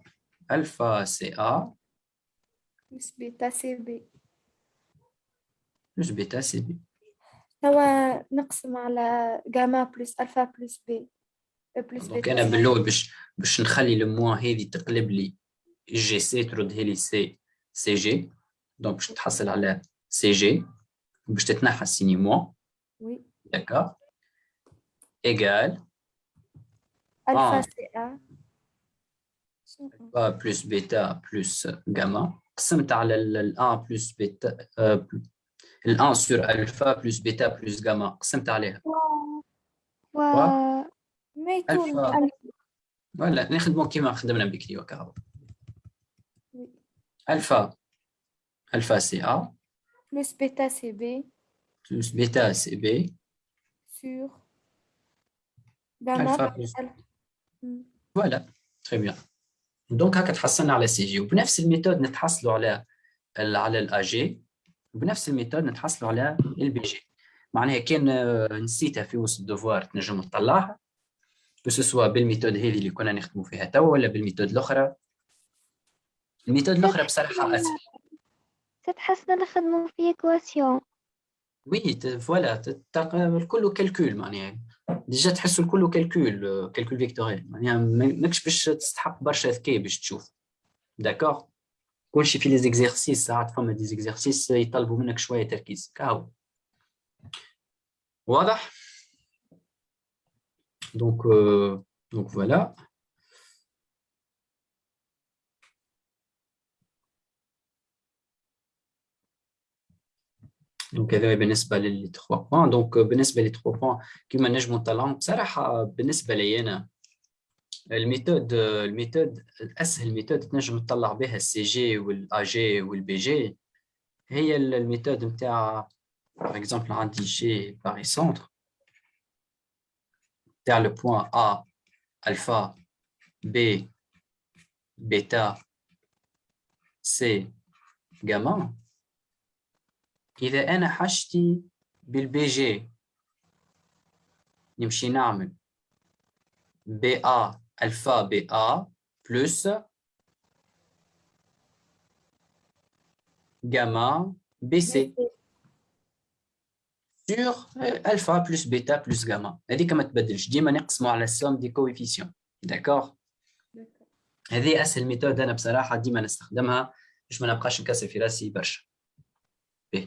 alpha CA بلس بيتا سي بي plus bêta CB. توا نقسم على جاما بلس ألفا بلس بي بلس دونك بيتا انا بالاول باش باش نخلي الموا هذه تقلب لي جي سي تردها لي سي سي جي دونك باش تحصل على سي جي باش تتنحى السيني موا وي داكور ايغال ألفا آه. سي أ شنو؟ A بلس بيتا بلس جاما قسمت على ال 1 بلس بيتا ال 1 سور الفا بلس بيتا بلس جاما قسمت عليها و ما يطول ألفا. ولا نخدمو كيما خدمنا بكري وكهو الفا الفا سي ا بلس بيتا سي بي بلس بيتا سي بي سور جاما ألفا بلس بلس ألفا مم. فوالا تري بيان donc هكا تحصلنا على CG. وبنفس ال méthode نتحصلوا على ال على ال AG وبنفس ال méthode نتحصلوا على ال BG معناها كان آه، نسيتها في وسط ال devoir تنجم تطلعها. que ce soit بال méthode هذه اللي كنا نخدموا فيها توا ولا بال méthode الأخرى. ال méthode الأخرى بصراحة أسهل. تتحسن نخدمو في équation oui voilà الكل calcul معناها. déjà تحسوا الكل calcul calcul vectoriel ما- ماكش باش تستحق برشا ذكاء باش تشوف. d'accord كلشي في les exercices ساعات فما des exercices يطلبوا منك شوية تركيز. كاو واضح؟ donc donc voilà دونك هذا بالنسبه لل 3 بوان دونك بالنسبه لل 3 بوان كيما نجموا نطلعهم بصراحه بالنسبه لي انا الميثود الميثود اسهل ميثود تنجم تطلع بها السي جي والا جي والبي جي هي ال- الميثود نتاع باغ اكزومبل عندي جي باري سونتر نتاع لو بوان ا الفا بي بيتا سي جاما إذا أنا حاجتي بالبي جي نمشي نعمل بي A ألفا بي A بلس جاما بي سي سور ألفا بلس بيتا بلس جاما هذيك ما تبدلش ديما نقسموا على السوم دي كويفيسيون داكوغ هذه أسهل ميثود أنا بصراحة ديما نستخدمها باش ما نبقاش نكسر في راسي برشا باهي.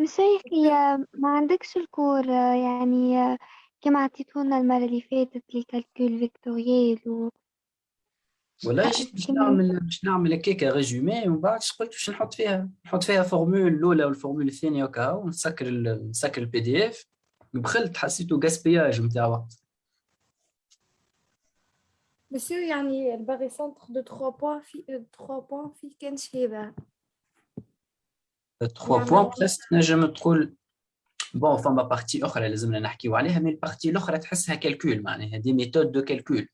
بس يا أخي ما عندكش ال cours يعني كما عطيتونا المرة اللي فاتت ال calcul vectoriel و والله جيت باش نعمل باش نعمل هكاك résumé ومن بعد قلت باش نحط فيها نحط فيها formule الأولى وال formule الثانية وكا ونسكر ال- نسكر ال PDF بخلت حسيته gaspillage نتاع وقت. مسيو يعني ال barycentre de 3 points في 3 points في كانش هذا 3 نعم. point presque نجم تقول bon فما partie أخرى لازمنا نحكيو عليها mais ال partie الأخرى تحسها ك calcul معناها des méthodes de calcul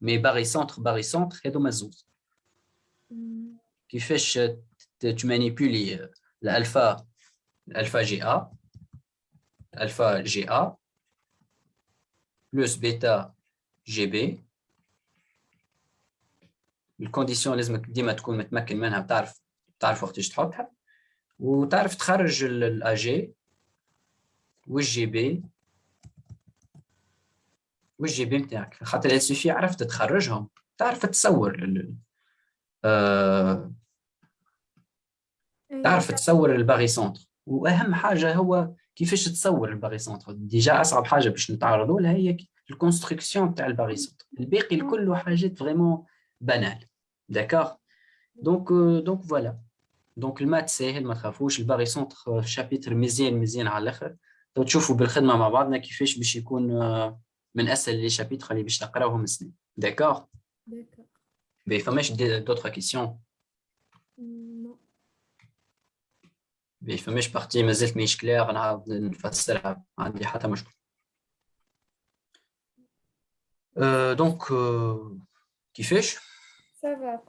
mais barycentre barycentre هذوما زوز مم. كيفاش ت- ت manipuler ال alpha ال alpha GA alpha GA plus bêta GB ال condition لازمك ديما تكون متمكن منها بتعرف تعرف وقتاش تحطها وتعرف تخرج ال GA وال GB وال GB نتاعك خاطر ال سوفي عرفت تخرجهم. تعرف تصور ال- آه، تعرف تصور ال barycentre. وأهم حاجة هو كيفاش تصور ال barycentre. ديجا أصعب حاجة باش نتعرضوا لها هي الكونستركسيون تاع الباغي سونتر. الباقي كله حاجات فريمون بانال. داكوغ دونك دونك فوالا دونك المات ساهل ما تخافوش الباغي سونتر شابيتر مزيان مزيان على الاخر تشوفوا بالخدمه مع بعضنا كيفاش باش يكون من اسهل لي شابيتر اللي باش تقراوهم السنه داكوغ داكوغ بي فماش دوطخ كيسيون بي فماش بارتي مازالت ماهيش كلير نعاود نفسرها ما عندي حتى مشكل دونك كيفاش سافا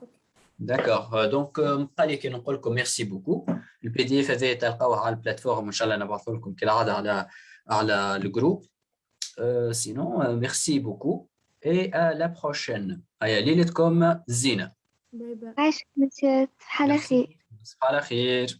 داكوغ دونك نبقى لي كي نقول لكم ميرسي بوكو البي دي اف هذا تلقاوه على البلاتفورم ان شاء الله نبعث لكم كالعاده على على الجروب سينون ميرسي بوكو اي ا لا بروشين هيا ليلتكم زينه باي باي عايشك مسيو على خير على خير